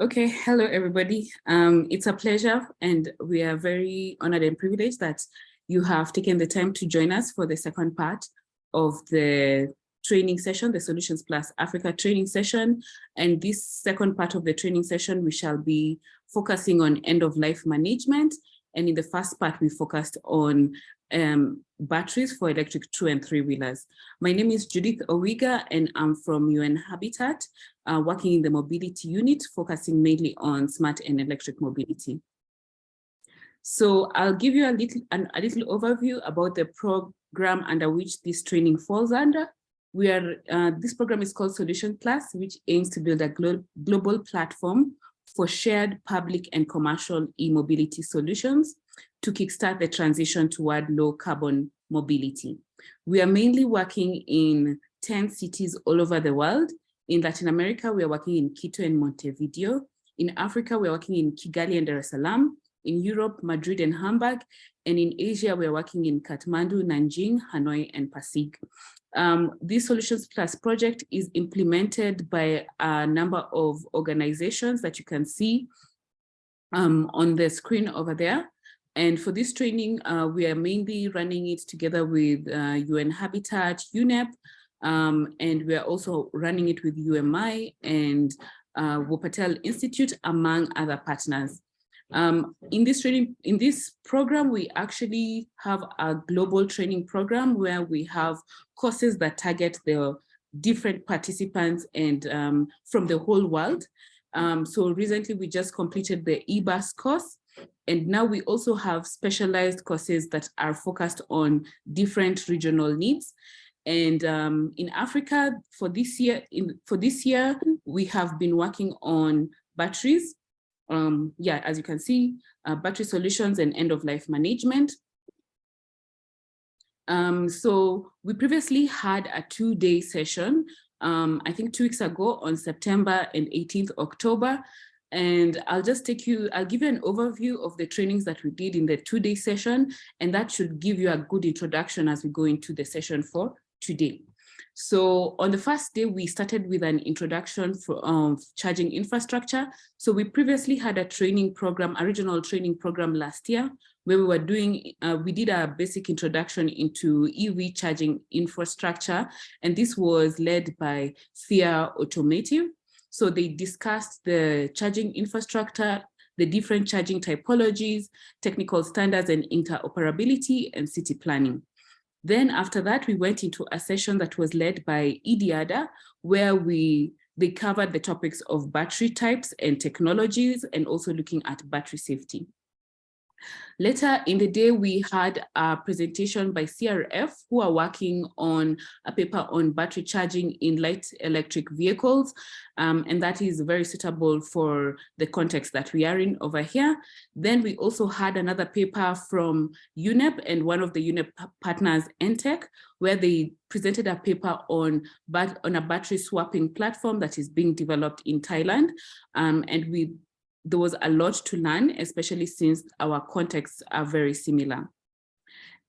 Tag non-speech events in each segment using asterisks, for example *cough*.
Okay, hello everybody. Um, it's a pleasure and we are very honored and privileged that you have taken the time to join us for the second part of the training session, the Solutions Plus Africa training session. And this second part of the training session, we shall be focusing on end of life management. And in the first part, we focused on um, batteries for electric two and three wheelers. My name is Judith Owiga and I'm from UN Habitat, uh, working in the mobility unit, focusing mainly on smart and electric mobility. So I'll give you a little, an, a little overview about the program under which this training falls under. We are, uh, this program is called Solution Plus, which aims to build a glo global platform for shared public and commercial e-mobility solutions to kickstart the transition toward low carbon mobility. We are mainly working in 10 cities all over the world. In Latin America, we are working in Quito and Montevideo. In Africa, we are working in Kigali and Dar es Salaam. In Europe, Madrid and Hamburg. And in Asia, we are working in Kathmandu, Nanjing, Hanoi, and Pasig. Um, this Solutions Plus project is implemented by a number of organizations that you can see um, on the screen over there. And for this training, uh, we are mainly running it together with uh, UN Habitat, UNEP, um, and we are also running it with UMI and uh, Wuppertal Institute, among other partners. Um, in this training, in this program, we actually have a global training program where we have courses that target the different participants and um, from the whole world. Um, so recently we just completed the EBUS course, and now we also have specialized courses that are focused on different regional needs. And um, in Africa, for this year, in, for this year, we have been working on batteries. Um, yeah, as you can see, uh, battery solutions and end of life management. Um, so we previously had a two day session, um, I think two weeks ago on September and 18th October, and I'll just take you, I'll give you an overview of the trainings that we did in the two-day session, and that should give you a good introduction as we go into the session for today. So on the first day, we started with an introduction for um, charging infrastructure. So we previously had a training program, a regional training program last year, where we were doing, uh, we did a basic introduction into EV charging infrastructure. And this was led by FIA Automotive. So they discussed the charging infrastructure, the different charging typologies, technical standards and interoperability and city planning. Then after that, we went into a session that was led by IDIADA, where we they covered the topics of battery types and technologies and also looking at battery safety. Later in the day, we had a presentation by CRF who are working on a paper on battery charging in light electric vehicles. Um, and that is very suitable for the context that we are in over here. Then we also had another paper from UNEP and one of the UNEP partners, NTEC, where they presented a paper on, on a battery swapping platform that is being developed in Thailand. Um, and we there was a lot to learn, especially since our contexts are very similar.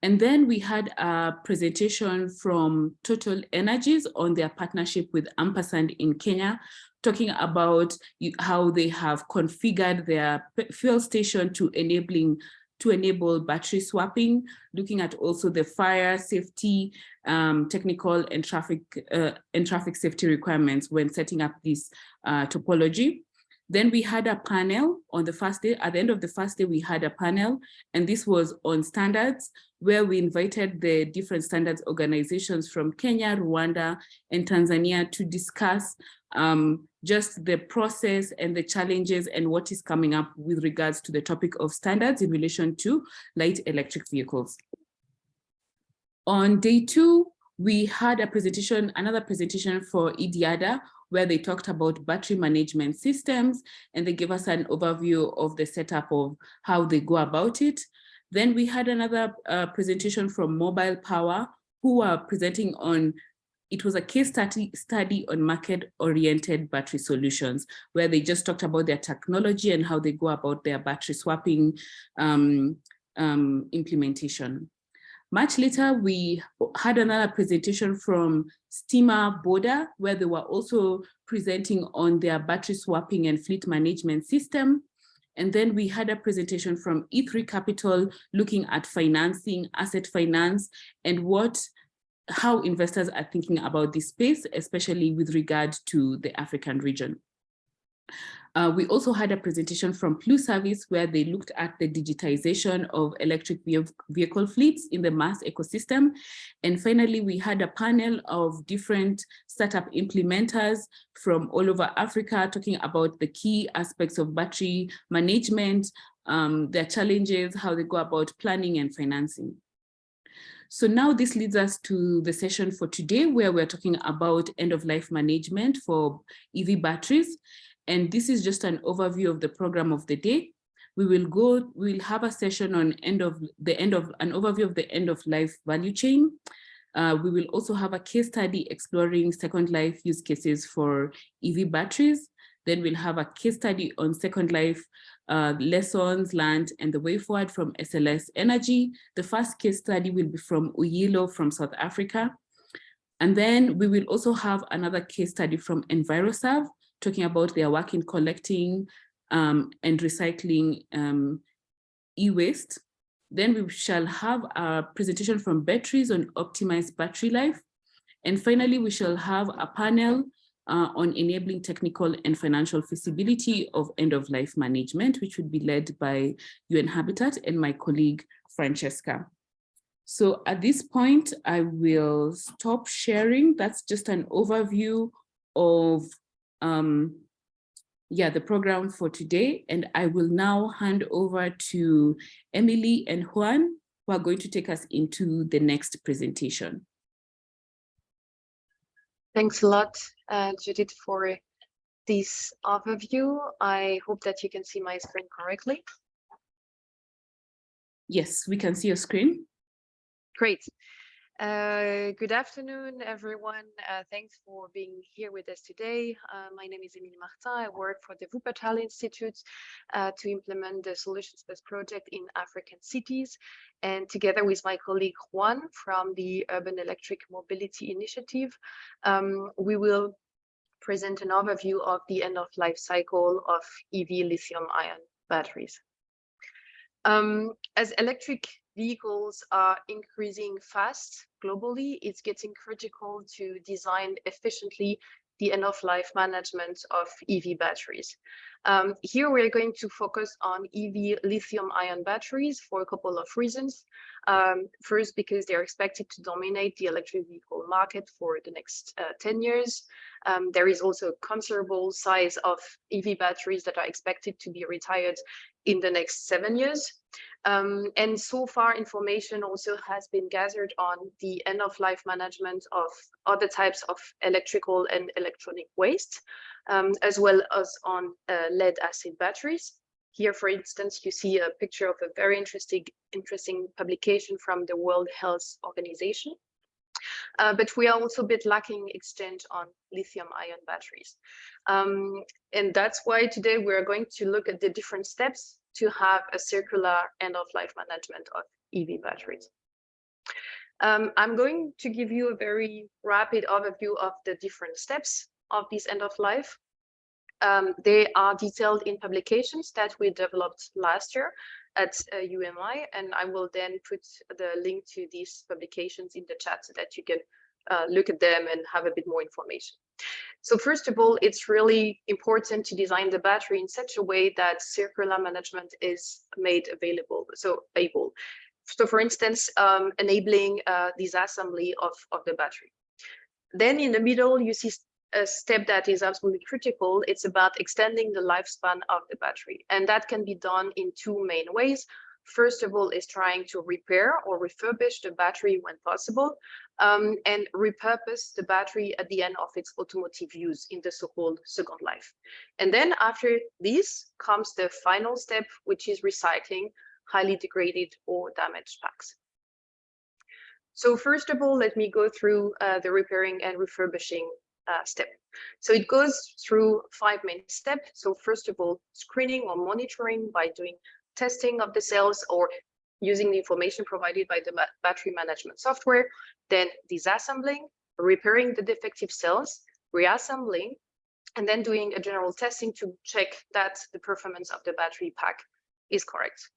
And then we had a presentation from Total Energies on their partnership with Ampersand in Kenya, talking about how they have configured their fuel station to enabling to enable battery swapping, looking at also the fire safety, um, technical and traffic uh, and traffic safety requirements when setting up this uh, topology. Then we had a panel on the first day. At the end of the first day, we had a panel, and this was on standards, where we invited the different standards organizations from Kenya, Rwanda, and Tanzania to discuss um, just the process and the challenges and what is coming up with regards to the topic of standards in relation to light electric vehicles. On day two, we had a presentation, another presentation for IDIADA where they talked about battery management systems and they gave us an overview of the setup of how they go about it. Then we had another uh, presentation from Mobile Power who were presenting on it was a case study, study on market-oriented battery solutions, where they just talked about their technology and how they go about their battery swapping um, um, implementation. Much later, we had another presentation from Steamer Boda, where they were also presenting on their battery swapping and fleet management system. And then we had a presentation from E3 Capital looking at financing, asset finance, and what how investors are thinking about this space, especially with regard to the African region. Uh, we also had a presentation from Pluservice where they looked at the digitization of electric vehicle fleets in the MaaS ecosystem. And finally, we had a panel of different startup implementers from all over Africa talking about the key aspects of battery management, um, their challenges, how they go about planning and financing. So now this leads us to the session for today where we're talking about end of life management for EV batteries. And this is just an overview of the program of the day. We will go, we'll have a session on end of the end of an overview of the end of life value chain. Uh, we will also have a case study exploring second life use cases for EV batteries. Then we'll have a case study on second life uh, lessons learned and the way forward from SLS Energy. The first case study will be from Uyilo from South Africa. And then we will also have another case study from EnviroServe, talking about their work in collecting um, and recycling um, e-waste. Then we shall have a presentation from batteries on optimized battery life. And finally, we shall have a panel uh, on enabling technical and financial feasibility of end-of-life management, which would be led by UN Habitat and my colleague, Francesca. So at this point, I will stop sharing. That's just an overview of um, yeah, the program for today. And I will now hand over to Emily and Juan, who are going to take us into the next presentation. Thanks a lot, uh, Judith, for this overview. I hope that you can see my screen correctly. Yes, we can see your screen. Great. Uh, good afternoon, everyone. Uh, thanks for being here with us today. Uh, my name is Emile Martin. I work for the Wuppertal Institute uh, to implement the Solutions Plus project in African cities. And together with my colleague Juan from the Urban Electric Mobility Initiative, um, we will present an overview of the end-of-life cycle of EV lithium-ion batteries. Um, as electric vehicles are increasing fast globally, it's getting critical to design efficiently the end-of-life management of EV batteries. Um, here we're going to focus on EV lithium-ion batteries for a couple of reasons. Um, first, because they're expected to dominate the electric vehicle market for the next uh, 10 years. Um, there is also a considerable size of EV batteries that are expected to be retired in the next seven years. Um, and so far information also has been gathered on the end of life management of other types of electrical and electronic waste, um, as well as on uh, lead acid batteries. Here, for instance, you see a picture of a very interesting, interesting publication from the World Health Organization. Uh, but we are also a bit lacking exchange on lithium ion batteries. Um, and that's why today we're going to look at the different steps to have a circular end-of-life management of EV batteries. Um, I'm going to give you a very rapid overview of the different steps of this end of life. Um, they are detailed in publications that we developed last year at uh, UMI, and I will then put the link to these publications in the chat so that you can uh, look at them and have a bit more information. So first of all, it's really important to design the battery in such a way that circular management is made available, so able. So for instance, um, enabling uh, disassembly of, of the battery. Then in the middle, you see a step that is absolutely critical. It's about extending the lifespan of the battery. And that can be done in two main ways. First of all, is trying to repair or refurbish the battery when possible um, and repurpose the battery at the end of its automotive use in the so-called second life. And then after this comes the final step, which is recycling highly degraded or damaged packs. So first of all, let me go through uh, the repairing and refurbishing uh, step. So it goes through five main steps. So first of all, screening or monitoring by doing testing of the cells or using the information provided by the battery management software, then disassembling, repairing the defective cells, reassembling, and then doing a general testing to check that the performance of the battery pack is correct.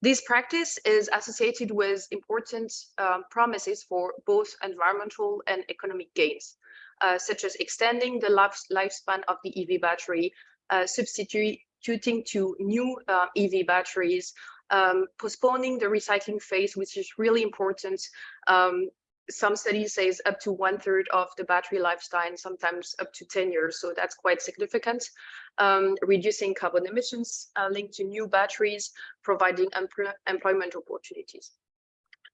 This practice is associated with important um, promises for both environmental and economic gains, uh, such as extending the life, lifespan of the EV battery, uh, substituting to new uh, EV batteries, um, postponing the recycling phase, which is really important. Um, some studies say up to one third of the battery lifetime, sometimes up to 10 years. So that's quite significant. Um, reducing carbon emissions uh, linked to new batteries, providing employment opportunities.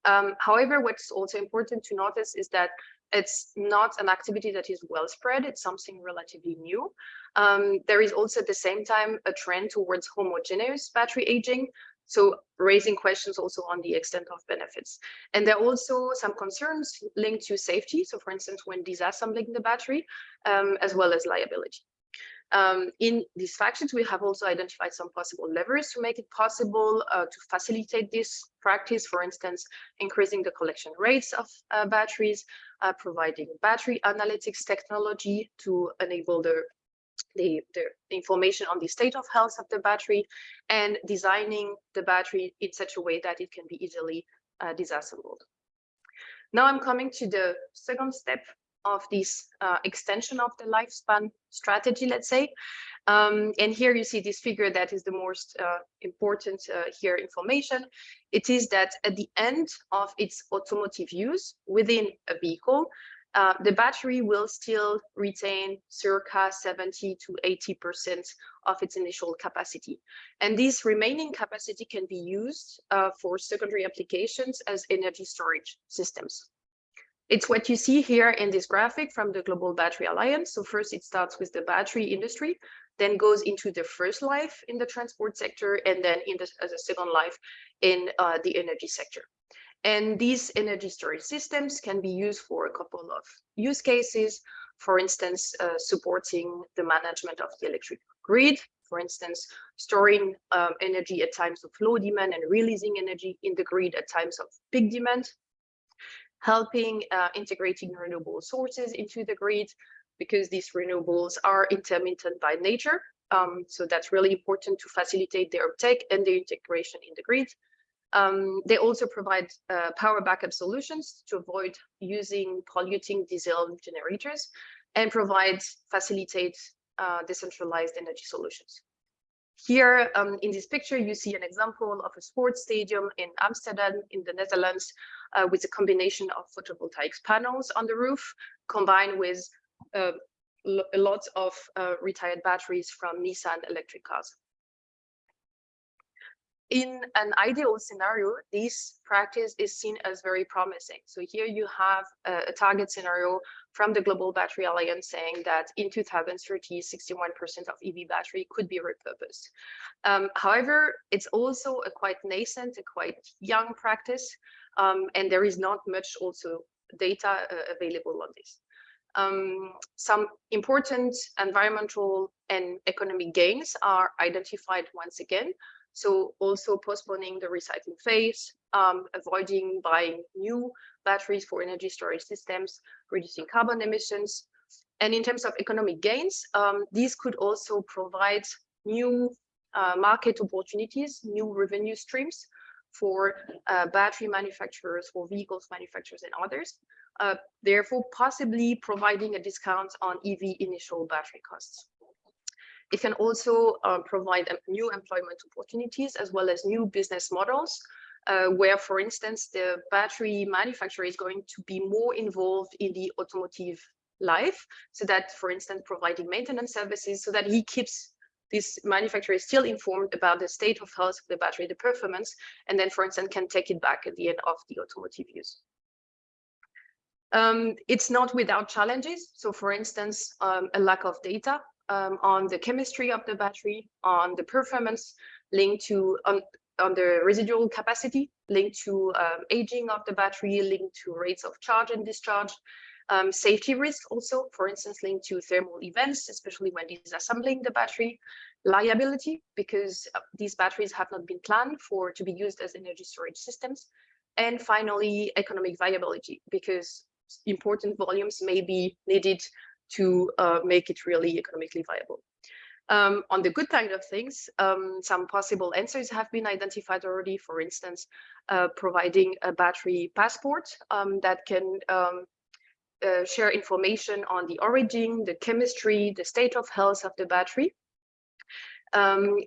Um, however, what's also important to notice is that it's not an activity that is well spread. It's something relatively new. Um, there is also at the same time a trend towards homogeneous battery aging, so raising questions also on the extent of benefits. And there are also some concerns linked to safety. So for instance, when disassembling the battery, um, as well as liability. Um, in these factions, we have also identified some possible levers to make it possible uh, to facilitate this practice, for instance, increasing the collection rates of uh, batteries, uh, providing battery analytics technology to enable the the, the information on the state of health of the battery and designing the battery in such a way that it can be easily uh, disassembled. Now I'm coming to the second step of this uh, extension of the lifespan strategy, let's say. Um, and here you see this figure that is the most uh, important uh, here information. It is that at the end of its automotive use within a vehicle, uh, the battery will still retain circa 70 to 80% of its initial capacity. And this remaining capacity can be used uh, for secondary applications as energy storage systems. It's what you see here in this graphic from the Global Battery Alliance. So first it starts with the battery industry, then goes into the first life in the transport sector, and then in the, as a second life in uh, the energy sector. And these energy storage systems can be used for a couple of use cases, for instance, uh, supporting the management of the electric grid, for instance, storing um, energy at times of low demand and releasing energy in the grid at times of big demand, helping uh, integrating renewable sources into the grid, because these renewables are intermittent by nature. Um, so that's really important to facilitate their uptake and their integration in the grid. Um, they also provide uh, power backup solutions to avoid using polluting diesel generators and provide, facilitate uh, decentralized energy solutions. Here um, in this picture, you see an example of a sports stadium in Amsterdam in the Netherlands uh, with a combination of photovoltaic panels on the roof combined with uh, a lot of uh, retired batteries from Nissan electric cars in an ideal scenario, this practice is seen as very promising. So here you have a, a, target scenario from the Global Battery Alliance saying that in 2030, 61% of EV battery could be repurposed. Um, however, it's also a quite nascent, a quite young practice, um, and there is not much also data uh, available on this. Um, some important environmental and economic gains are identified once again so also postponing the recycling phase, um, avoiding buying new batteries for energy storage systems, reducing carbon emissions. And in terms of economic gains, um, these could also provide new uh, market opportunities, new revenue streams for uh, battery manufacturers, for vehicles manufacturers and others, uh, therefore possibly providing a discount on EV initial battery costs. It can also uh, provide new employment opportunities as well as new business models uh, where, for instance, the battery manufacturer is going to be more involved in the automotive life. So that, for instance, providing maintenance services so that he keeps this manufacturer still informed about the state of health of the battery, the performance, and then, for instance, can take it back at the end of the automotive use. Um, it's not without challenges. So, for instance, um, a lack of data um, on the chemistry of the battery, on the performance linked to on, on the residual capacity linked to um, aging of the battery, linked to rates of charge and discharge, um, safety risk also, for instance, linked to thermal events, especially when disassembling the battery, liability because uh, these batteries have not been planned for to be used as energy storage systems. And finally, economic viability because important volumes may be needed to uh, make it really economically viable. Um, on the good side of things, um, some possible answers have been identified already. For instance, uh, providing a battery passport um, that can um, uh, share information on the origin, the chemistry, the state of health of the battery. Um,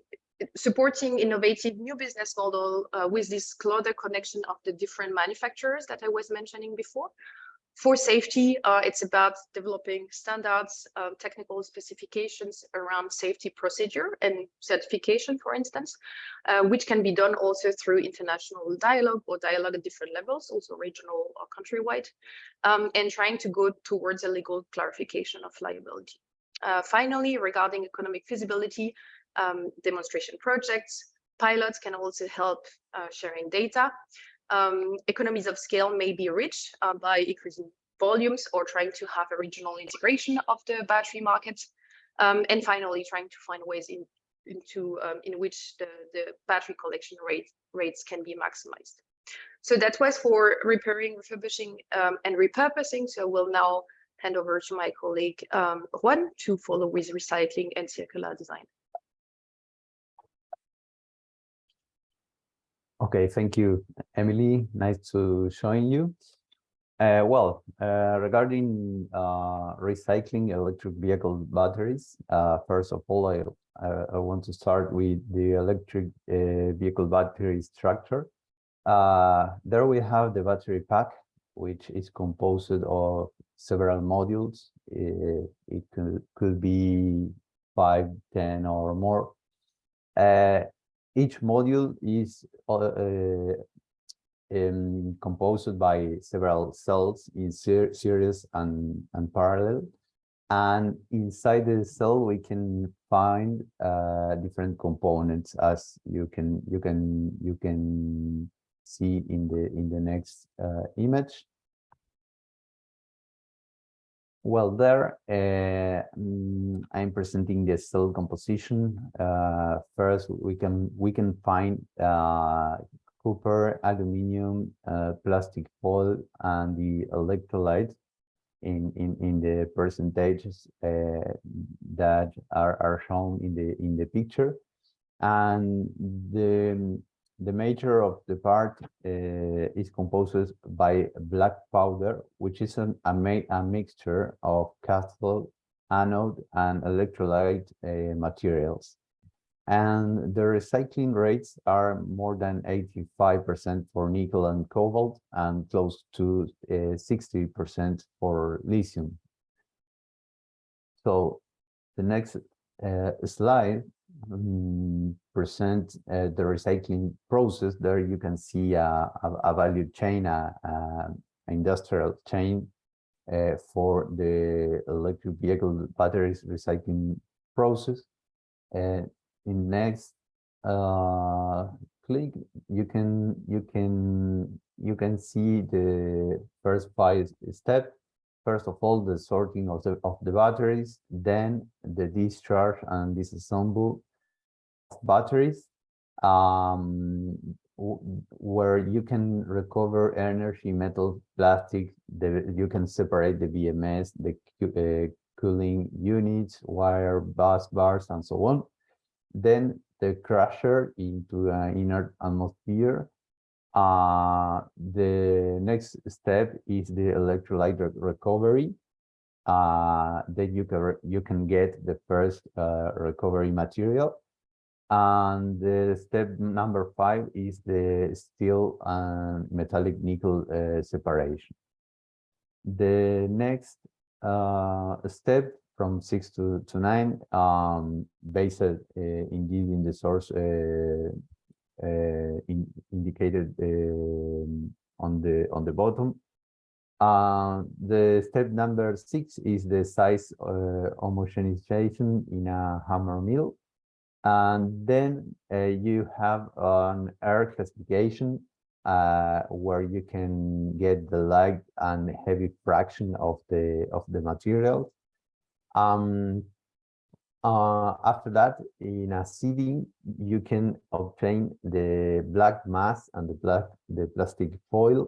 supporting innovative new business model uh, with this closer connection of the different manufacturers that I was mentioning before. For safety, uh, it's about developing standards, um, technical specifications around safety procedure and certification, for instance, uh, which can be done also through international dialogue or dialogue at different levels, also regional or countrywide, um, and trying to go towards a legal clarification of liability. Uh, finally, regarding economic feasibility, um, demonstration projects, pilots can also help uh, sharing data um, economies of scale may be reached uh, by increasing volumes or trying to have a regional integration of the battery market. Um, and finally, trying to find ways in, into um, in which the, the battery collection rate rates can be maximized. So that was for repairing, refurbishing, um, and repurposing. So we'll now hand over to my colleague um, Juan to follow with recycling and circular design. Okay, thank you, Emily. Nice to join you. Uh, well, uh, regarding uh, recycling electric vehicle batteries, uh, first of all, I, I want to start with the electric uh, vehicle battery structure. Uh, there we have the battery pack, which is composed of several modules. It, it could, could be five, ten, or more each module is uh, uh, um, composed by several cells in ser series and, and parallel. And inside the cell, we can find uh, different components as you can you can you can see in the in the next uh, image. Well, there uh, mm, I'm presenting the cell composition. Uh, first, we can we can find uh, copper, aluminium, uh, plastic foil, and the electrolyte in in in the percentages uh, that are are shown in the in the picture, and the the major of the part uh, is composed by black powder, which is an, a, a mixture of cathode, anode, and electrolyte uh, materials. And the recycling rates are more than 85% for nickel and cobalt and close to 60% uh, for lithium. So the next uh, slide present uh, the recycling process, there you can see a, a, a value chain, a industrial chain uh, for the electric vehicle batteries recycling process. Uh, in next uh, click, you can you can you can see the first five step. First of all, the sorting of the of the batteries, then the discharge and disassemble batteries um, where you can recover energy, metal, plastic, the, you can separate the BMS, the uh, cooling units, wire, bus bars, and so on. Then the crusher into an inert atmosphere. Uh, the next step is the electrolyte re recovery. Uh, then you can you can get the first uh, recovery material and the step number five is the steel and metallic nickel uh, separation. The next uh, step from six to, to nine, um, based uh, indeed in the source in, indicated um, on the on the bottom. Uh, the step number six is the size homogenization in a hammer mill and then uh, you have an air classification uh, where you can get the light and heavy fraction of the of the material. Um, uh, after that, in a seeding, you can obtain the black mass and the black the plastic foil.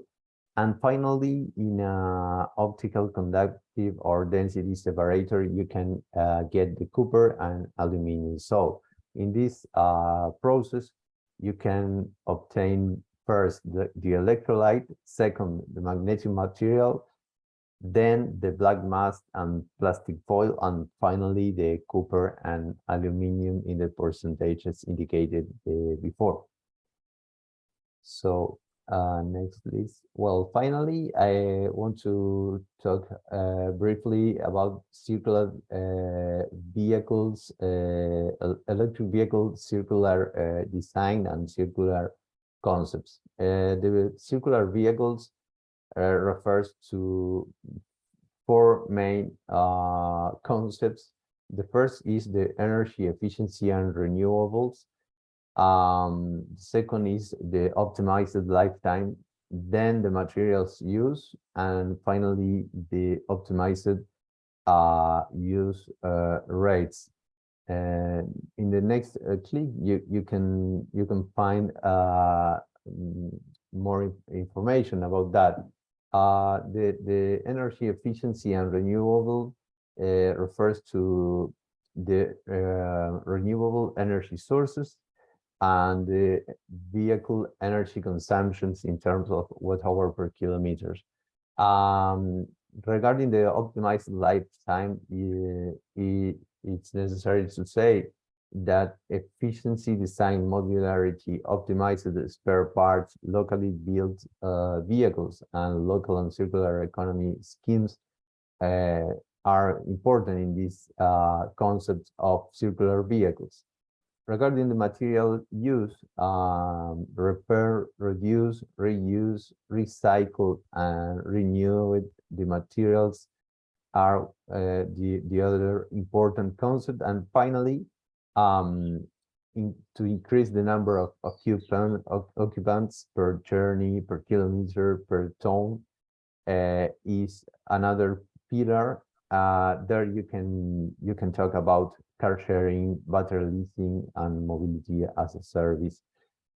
And finally, in a optical conductive or density separator, you can uh, get the copper and aluminum. So in this uh, process, you can obtain first the, the electrolyte, second the magnetic material, then the black mass and plastic foil, and finally the copper and aluminum in the percentages indicated uh, before. So uh, next, please. Well, finally, I want to talk uh, briefly about circular uh, vehicles, uh, electric vehicle circular uh, design and circular concepts. The circular vehicles refers to four main uh, concepts. The first is the energy efficiency and renewables. Um, second is the optimized lifetime, then the materials use, and finally the optimized uh, use uh, rates. And in the next uh, click, you you can you can find uh, more information about that. Uh, the, the energy efficiency and renewable uh, refers to the uh, renewable energy sources and the vehicle energy consumptions in terms of watt hour per kilometers. Um, regarding the optimized lifetime, it, it's necessary to say that efficiency, design, modularity, optimized spare parts, locally built uh, vehicles, and local and circular economy schemes uh, are important in this uh, concept of circular vehicles. Regarding the material use, um, repair, reduce, reuse, recycle, and renew the materials are uh, the, the other important concept. And finally, um, in, to increase the number of occupant, occupants per journey, per kilometer, per ton uh, is another pillar. Uh, there you can you can talk about car sharing, battery leasing, and mobility as a service,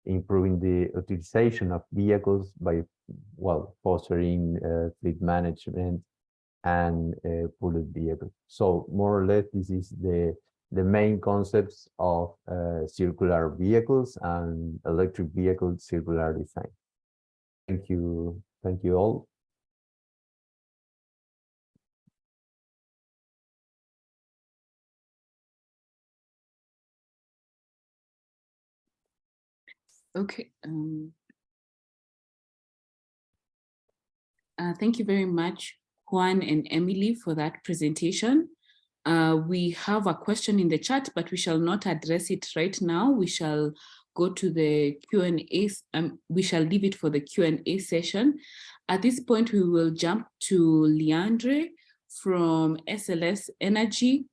improving the utilization of vehicles by well fostering uh, fleet management and uh, pooled vehicles. So more or less, this is the the main concepts of uh, circular vehicles and electric vehicle circular design. Thank you. Thank you all. Okay. Um, uh, thank you very much, Juan and Emily, for that presentation. Uh, we have a question in the chat, but we shall not address it right now. We shall go to the Q&A, um, we shall leave it for the Q&A session. At this point, we will jump to Leandre from SLS Energy,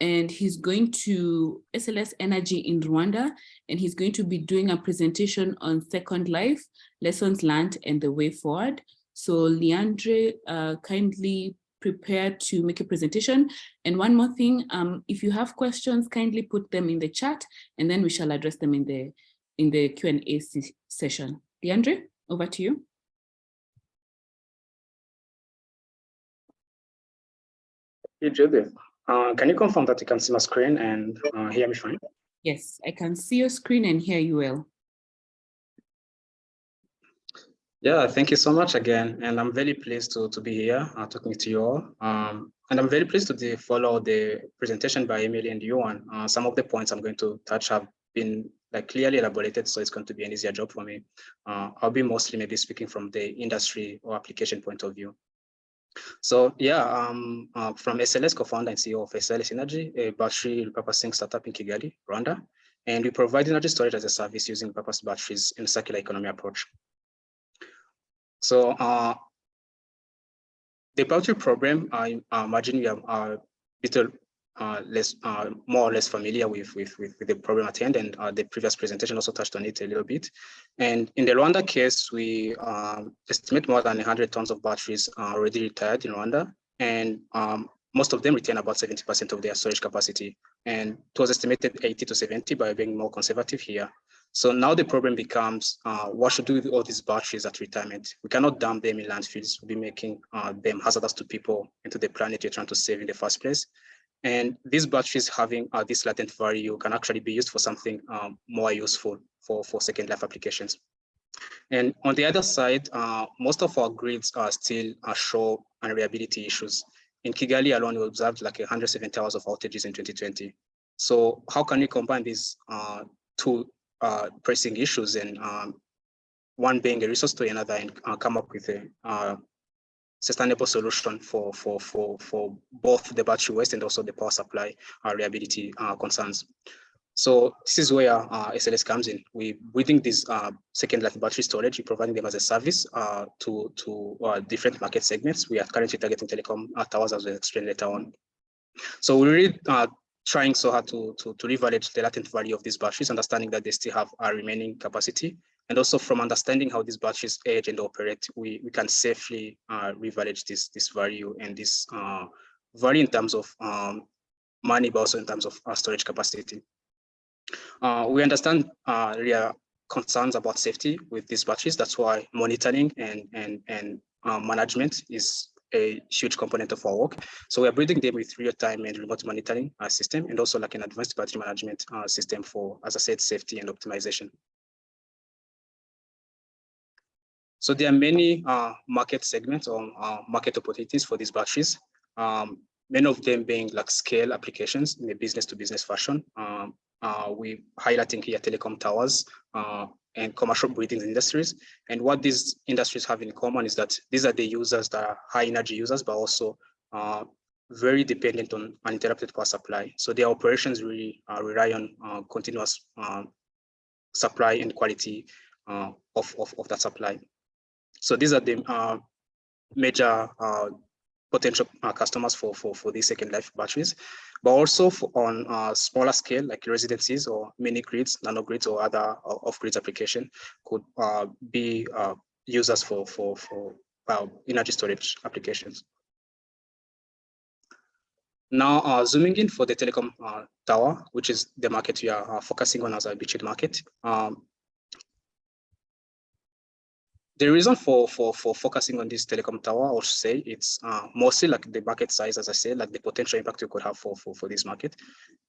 and he's going to SLS Energy in Rwanda, and he's going to be doing a presentation on Second Life, lessons learned and the way forward. So Leandre, uh, kindly prepared to make a presentation. And one more thing, um, if you have questions, kindly put them in the chat, and then we shall address them in the in the Q&A session. Leandre, over to you. Hey, Judith, uh, can you confirm that you can see my screen and uh, hear me fine? Yes, I can see your screen and hear you well. Yeah, thank you so much again. And I'm very pleased to, to be here uh, talking to you all. Um, and I'm very pleased to follow the presentation by Emily and Yuan. Uh, some of the points I'm going to touch have been like clearly elaborated, so it's going to be an easier job for me. Uh, I'll be mostly maybe speaking from the industry or application point of view. So yeah, um, uh, from SLS co-founder and CEO of SLS Energy, a battery repurposing startup in Kigali, Rwanda. And we provide energy storage as a service using purpose batteries in circular economy approach. So uh, the battery problem, I imagine you are a little uh, less, uh, more or less familiar with, with, with, the problem at hand, and uh, the previous presentation also touched on it a little bit. And in the Rwanda case, we um, estimate more than 100 tons of batteries are already retired in Rwanda, and um, most of them retain about 70% of their storage capacity. And it was estimated 80 to 70 by being more conservative here. So now the problem becomes, uh, what should we do with all these batteries at retirement? We cannot dump them in landfills. We'll be making uh, them hazardous to people and to the planet you're trying to save in the first place. And these batteries having uh, this latent value can actually be used for something um, more useful for, for second life applications. And on the other side, uh, most of our grids are still show unreliability issues. In Kigali alone, we observed like 170 hours of outages in 2020. So how can we combine these uh, two uh, pressing issues and um, one being a resource to another and uh, come up with a uh, sustainable solution for, for, for, for both the battery waste and also the power supply uh, reliability uh, concerns. So this is where uh, SLS comes in. We bring these uh, second life battery storage, we're providing them as a service uh, to, to uh, different market segments. We are currently targeting telecom uh, towers as we explain later on. So we really uh, trying so hard to, to, to revalidate the latent value of these batteries, understanding that they still have a remaining capacity. And also from understanding how these batteries age and operate, we, we can safely uh, revalidate this, this value and this uh, value in terms of um, money, but also in terms of uh, storage capacity. Uh, we understand uh, are concerns about safety with these batteries. That's why monitoring and, and, and uh, management is a huge component of our work. So we are building them with real-time and remote monitoring uh, system and also like an advanced battery management uh, system for, as I said, safety and optimization. So there are many uh, market segments or uh, market opportunities for these batteries. Um, many of them being like scale applications in a business to business fashion. Um, uh, we highlighting here telecom towers, uh, and commercial breeding industries. And what these industries have in common is that these are the users that are high energy users, but also uh, very dependent on uninterrupted power supply. So their operations really uh, rely on uh, continuous uh, supply and quality uh, of, of, of, that supply. So these are the uh, major potential customers for, for, for these second life batteries but also on a smaller scale, like residencies or mini grids, nano grids, or other uh, off-grids application could uh, be uh, users for, for, for uh, energy storage applications. Now, uh, zooming in for the telecom uh, tower, which is the market we are focusing on as a beachhead market. Um, the reason for for for focusing on this telecom tower, I would say it's uh, mostly like the market size, as I said, like the potential impact you could have for for for this market,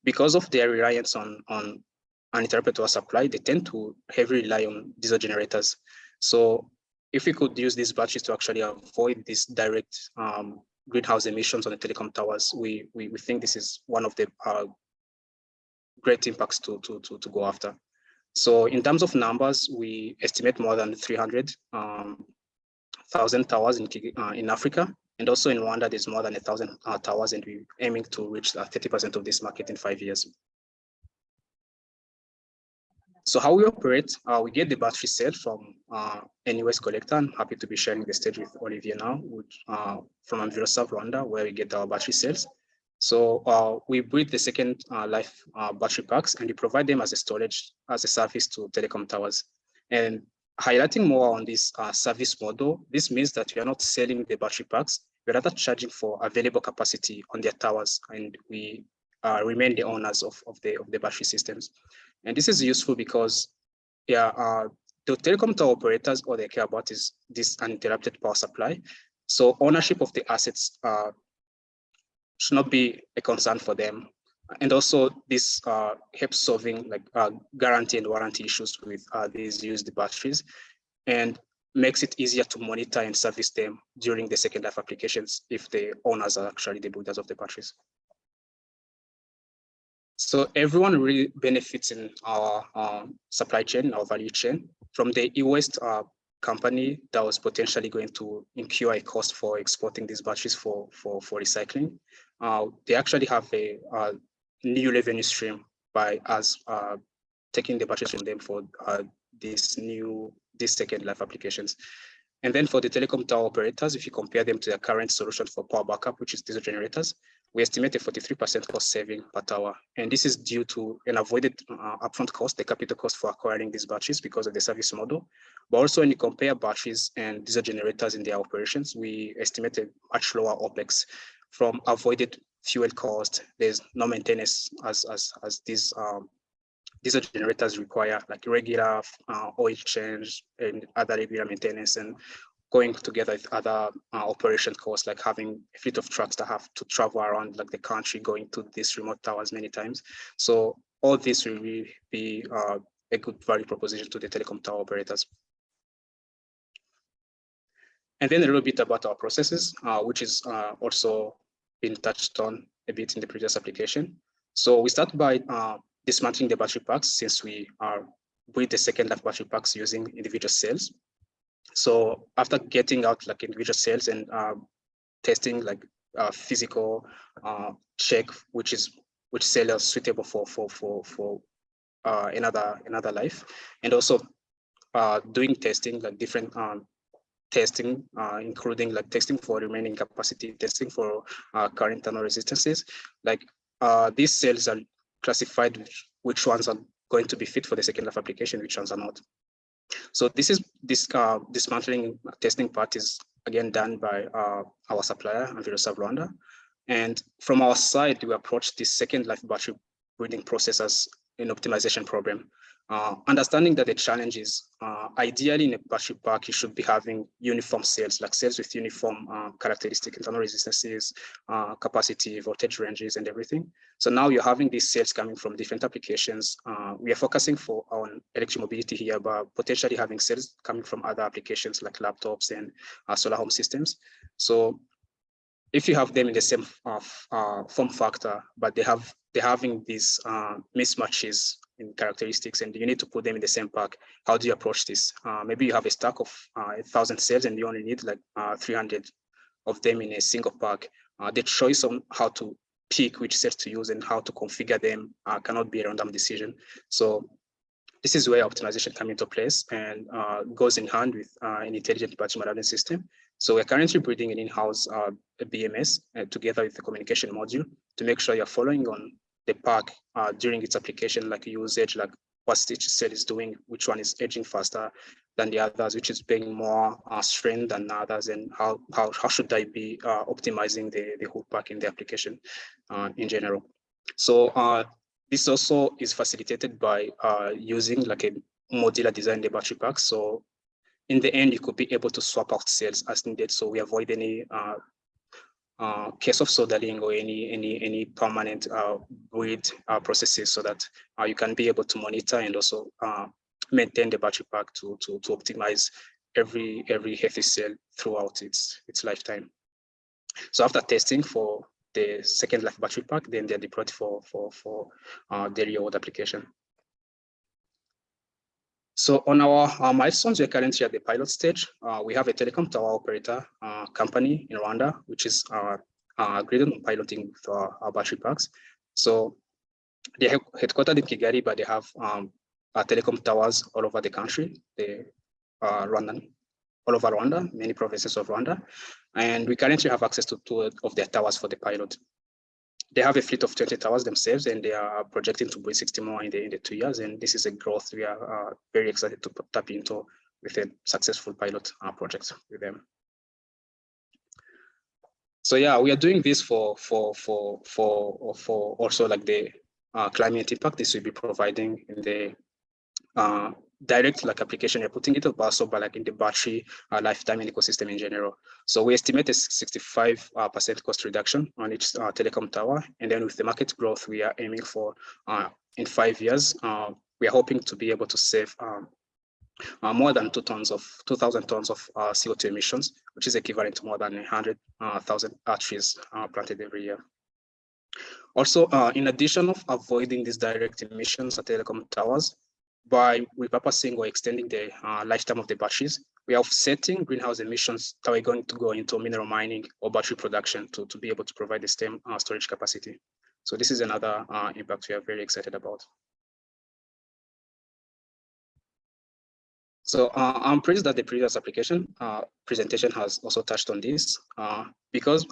because of their reliance on on uninterrupted supply. They tend to heavily rely on diesel generators. So if we could use these batteries to actually avoid these direct um, greenhouse emissions on the telecom towers, we we we think this is one of the uh, great impacts to to to to go after. So in terms of numbers, we estimate more than 300,000 um, towers in, uh, in Africa. And also in Rwanda, there's more than a thousand uh, towers and we're aiming to reach 30% of this market in five years. So how we operate, uh, we get the battery cell from uh, NUS collector. I'm happy to be sharing the stage with Olivier now with, uh, from Enviroserve Rwanda, where we get our battery cells. So uh, we build the second uh, life uh, battery packs and we provide them as a storage, as a service to telecom towers. And highlighting more on this uh, service model, this means that we are not selling the battery packs, we're rather charging for available capacity on their towers and we uh, remain the owners of, of, the, of the battery systems. And this is useful because yeah, uh, the telecom tower operators, all they care about is this uninterrupted power supply. So ownership of the assets should not be a concern for them. And also this uh, helps solving like uh, guarantee and warranty issues with uh, these used batteries and makes it easier to monitor and service them during the second life applications if the owners are actually the builders of the batteries. So everyone really benefits in our um, supply chain, our value chain, from the e-waste uh, company that was potentially going to incur a cost for exporting these batteries for, for, for recycling they actually have a, a, new revenue stream by us uh, taking the batteries from them for uh, these new, these second life applications. And then for the telecom tower operators, if you compare them to their current solution for power backup, which is diesel generators, we estimate a 43% cost saving per tower. And this is due to an avoided uh, upfront cost, the capital cost for acquiring these batteries because of the service model. But also when you compare batteries and diesel generators in their operations, we estimate a much lower OPEX from avoided fuel cost. There's no maintenance as as as these um, diesel generators require, like regular uh, oil change and other regular maintenance, and going together with other uh, operation costs, like having a fleet of trucks that have to travel around like the country, going to these remote towers many times. So all this will really be uh, a good value proposition to the telecom tower operators. And then a little bit about our processes, uh, which is uh, also been touched on a bit in the previous application. So we start by uh, dismantling the battery packs since we are with the second life battery packs using individual cells. So after getting out like individual cells and uh, testing like uh, physical uh, check, which is which cell are suitable for for for for uh, another another life, and also doing testing like different um, testing, uh, including like testing for remaining capacity, testing for uh, current internal resistances. Like uh, these cells are classified which, which ones are going to be fit for the second life application, which ones are not. So this is this uh, dismantling testing part is again done by uh, our supplier, Enviroserve Rwanda. And from our side, we approach this second life battery breeding process as an optimization problem. Uh, understanding that the challenge is uh, ideally in a battery pack, you should be having uniform cells, like cells with uniform uh, characteristic internal resistances, uh, capacity, voltage ranges, and everything. So now you're having these cells coming from different applications. Uh, we are focusing for on electromobility here, but potentially having cells coming from other applications like laptops and uh, solar home systems. So if you have them in the same form factor, but they have they're having these mismatches characteristics and you need to put them in the same pack. How do you approach this? Uh, maybe you have a stack of uh, a thousand cells and you only need like uh, 300 of them in a single pack. Uh, the choice on how to pick which cells to use and how to configure them uh, cannot be a random decision. So this is where optimization comes into place and uh, goes in hand with an intelligent battery management system. So we're currently building an in-house BMS together with the communication module to make sure you're following on the pack uh, during its application, like usage, like what each cell is doing, which one is aging faster than the others, which is being more uh, strained than others, and how how how should I be uh, optimizing the the whole pack in the application uh, in general. So uh, this also is facilitated by uh, using like a modular design the battery pack. So in the end, you could be able to swap out cells as needed. So we avoid any uh, case of soldering or any any any permanent uh, bleed uh, processes so that uh, you can be able to monitor and also uh, maintain the battery pack to to to optimize every every healthy cell throughout its its lifetime. So after testing for the second life battery pack, then they're deployed for for for uh, the real world application. So on our, our, milestones, we're currently at the pilot stage. Uh, we have a telecom tower operator uh, company in Rwanda, which is uh, uh, on piloting with our, battery packs. So they're headquartered in Kigali, but they have um, telecom towers all over the country. They are Rwandan, all over Rwanda, many provinces of Rwanda. And we currently have access to two of their towers for the pilot they have a fleet of 20 towers themselves and they are projecting to build 60 more in the, in the two years. And this is a growth we are uh, very excited to tap into with a successful pilot uh, project with them. So yeah, we are doing this for for for for for also like the uh, climate impact this will be providing in the uh, direct like application you're putting it also but like in the battery uh, lifetime and ecosystem in general. So we estimate a 65 uh, percent cost reduction on each uh, telecom tower. And then with the market growth we are aiming for uh, in five years uh, we are hoping to be able to save um, uh, more than two tons of 2000 tons of co2 emissions which is equivalent to more than 100,000 trees planted every year. Also, in addition of avoiding these direct emissions at telecom towers, by repurposing or extending the uh, lifetime of the batteries, we are offsetting greenhouse emissions that are going to go into mineral mining or battery production to, to be able to provide the same uh, storage capacity. So this is another uh, impact we are very excited about. So uh, I'm pleased that the previous application uh, presentation has also touched on this uh, because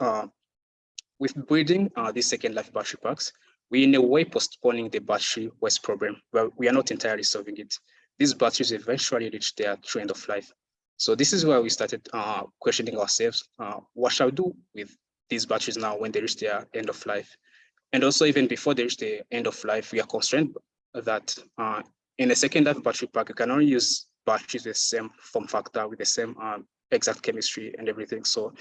with building these second life battery packs, we in a way postponing the battery waste problem, but we are not entirely solving it. These batteries eventually reach their true end of life. So this is where we started uh, questioning ourselves, uh, what shall we do with these batteries now when they reach their end of life. And also even before they reach the end of life, we are constrained that uh, in a second life battery pack, you can only use batteries with the same form factor, with the same um, exact chemistry and everything. So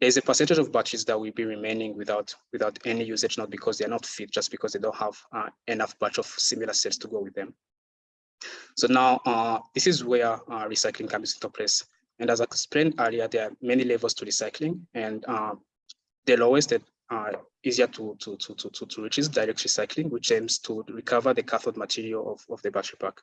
there's a percentage of batteries that will be remaining without without any usage, not because they're not fit, just because they don't have uh, enough batch of similar cells to go with them. So now uh, this is where uh, recycling comes into place. And as I explained earlier, there are many levels to recycling, and uh, the lowest that uh, easier to, to, to, to, to reach is direct recycling, which aims to recover the cathode material of, of the battery pack.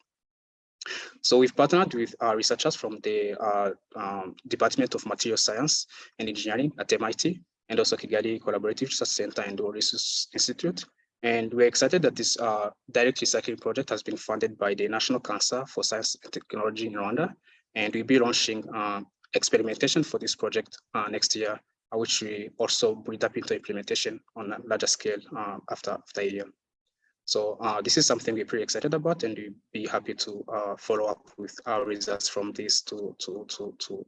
So we've partnered with uh, researchers from the uh, um, Department of Material Science and Engineering at MIT, and also Kigali Collaborative Research Center and the Research Institute. And we're excited that this uh, direct recycling project has been funded by the National Council for Science and Technology in Rwanda. And we'll be launching uh, experimentation for this project uh, next year, uh, which we also bring up into implementation on a larger scale after, after a year. So uh, this is something we're pretty excited about, and we'd be happy to uh, follow up with our results from this to to to to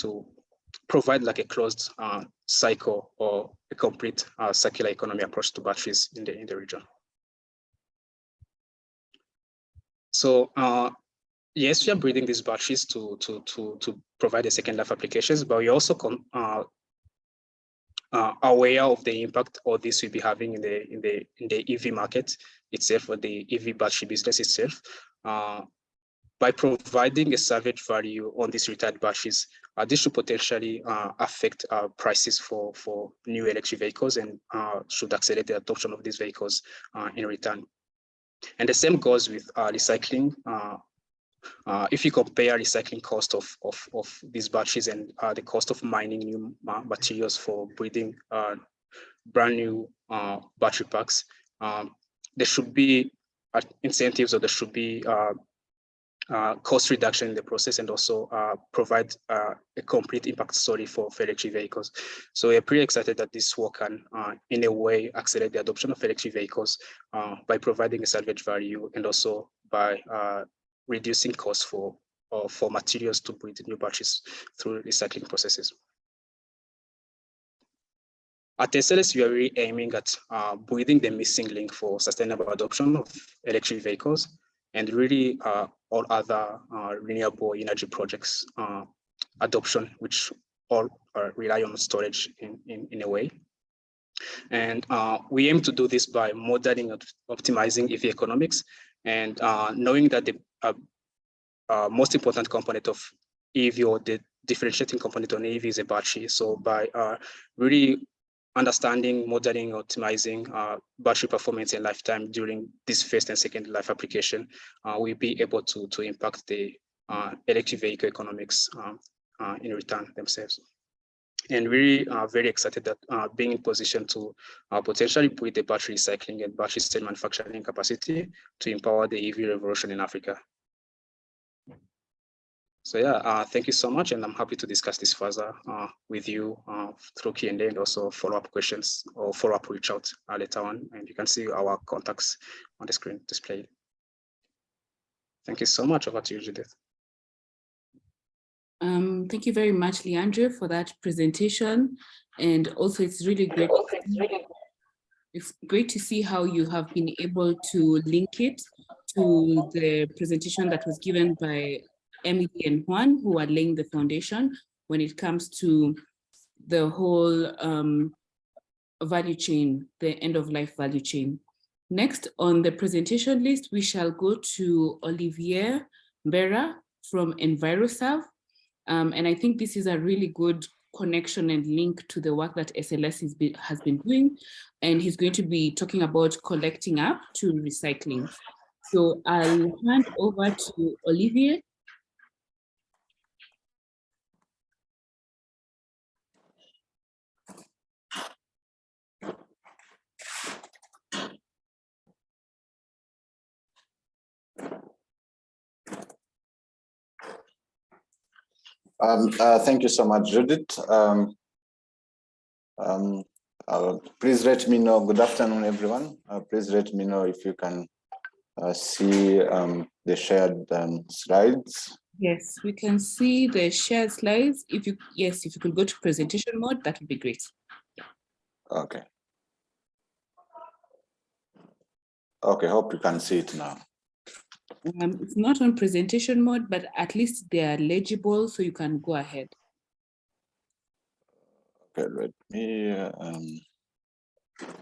to provide like a closed uh, cycle or a complete uh, circular economy approach to batteries in the in the region. So uh, yes, we are breeding these batteries to to to to provide a second life applications, but we also uh, uh, aware of the impact all this will be having in the in the in the EV market itself or the EV battery business itself. Uh, by providing a salvage value on these retired batteries, uh, this should potentially uh, affect uh, prices for for new electric vehicles and uh, should accelerate the adoption of these vehicles in return. And the same goes with recycling uh, if you compare recycling cost of, of, of these batteries and uh, the cost of mining new materials for breeding uh, brand new uh, battery packs, um, there should be uh, incentives or there should be uh, cost reduction in the process and also provide a complete impact story for, electric vehicles. So we're pretty excited that this work can, in a way, accelerate the adoption of electric vehicles by providing a salvage value and also by reducing costs for or for materials to build new batteries through recycling processes. At SLS, we are really aiming at uh, breeding the missing link for sustainable adoption of electric vehicles and really uh, all other uh, renewable energy projects uh, adoption, which all rely on storage in, in, in a way. And uh, we aim to do this by modeling optimizing EV economics and uh, knowing that the uh, uh, most important component of EV or the differentiating component on EV is a battery. So by uh, really understanding, modeling, optimizing uh, battery performance and lifetime during this first and second life application, uh, we'll be able to, to impact the uh, electric vehicle economics um, uh, in return themselves. And really uh, very excited that uh, being in position to uh, potentially put the battery recycling and battery cell manufacturing capacity to empower the EV revolution in Africa. So yeah, uh, thank you so much, and I'm happy to discuss this further uh, with you uh, through Q&A and also follow-up questions or follow-up reach out uh, later on, and you can see our contacts on the screen displayed. Thank you so much. Over to you, Judith. Um, thank you very much, Leandro, for that presentation. And also it's really great. It's great to see how you have been able to link it to the presentation that was given by Emily and Juan, who are laying the foundation when it comes to the whole um, value chain, the end of life value chain. Next on the presentation list, we shall go to Olivier Mbera from EnviroServe. Um, and I think this is a really good connection and link to the work that SLS be, has been doing. And he's going to be talking about collecting up to recycling. So I'll hand over to Olivier Um, uh, thank you so much, Judith. Um, um, uh, please let me know, good afternoon, everyone. Uh, please let me know if you can uh, see um, the shared um, slides. Yes, we can see the shared slides. If you, yes, if you could go to presentation mode, that would be great. Okay. Okay, hope you can see it now. Um, it's not on presentation mode, but at least they are legible, so you can go ahead. Okay, let me um,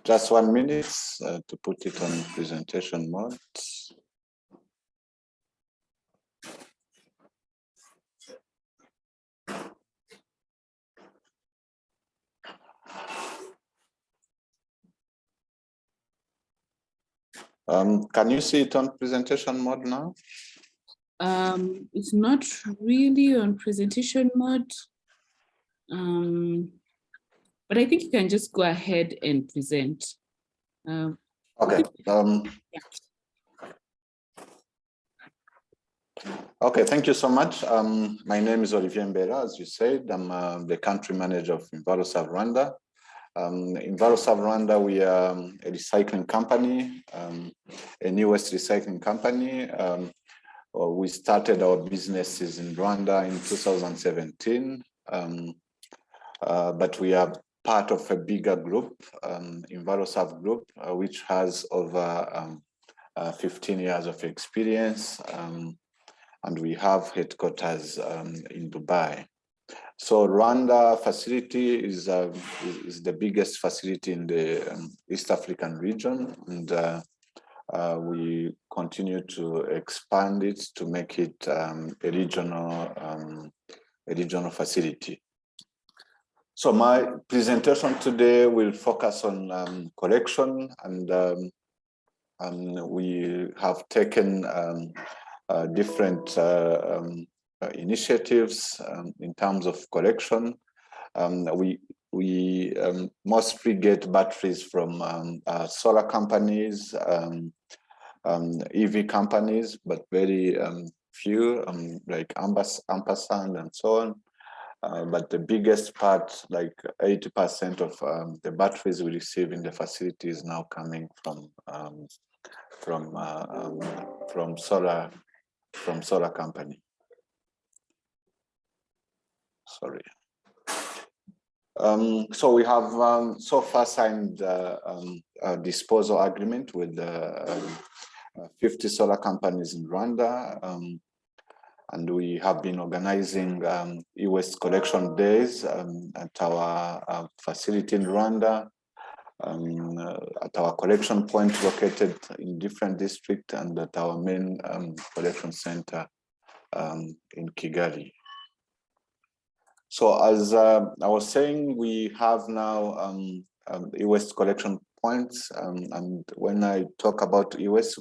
just one minute uh, to put it on presentation mode. Um, can you see it on presentation mode now? Um, it's not really on presentation mode. Um, but I think you can just go ahead and present. Um, Okay. Um, okay, thank you so much. Um, my name is Olivier Mbera, as you said. I'm uh, the country manager of EnviroServe Rwanda. Um, EnviroServe Rwanda, we are um, a recycling company, um, a new waste recycling company. Um, uh, we started our businesses in Rwanda in 2017, um, uh, but we are part of a bigger group, um, EnviroServe Group, uh, which has over um, uh, 15 years of experience, and we have headquarters in Dubai. So Rwanda facility is, uh, is the biggest facility in the um, East African region, and uh, uh, we continue to expand it to make it um, a regional um, a regional facility. So my presentation today will focus on um, collection and um, um, we have taken uh, different uh, initiatives um, in terms of collection. we we mostly get batteries from uh, solar companies, EV companies, but very few like ampersand and so on. Uh, but the biggest part, like 80% of um, the batteries we receive in the facility is now coming from um, from uh, um, from solar from solar company. Sorry. Um, so we have um, so far signed uh, um, a disposal agreement with uh, 50 solar companies in Rwanda and we have been organizing um, e-waste collection days um, at our uh, facility in Rwanda, um, uh, at our collection point located in different districts and at our main um, collection center um, in Kigali. So as uh, I was saying, we have now um, e-waste collection points and when I talk about e-waste,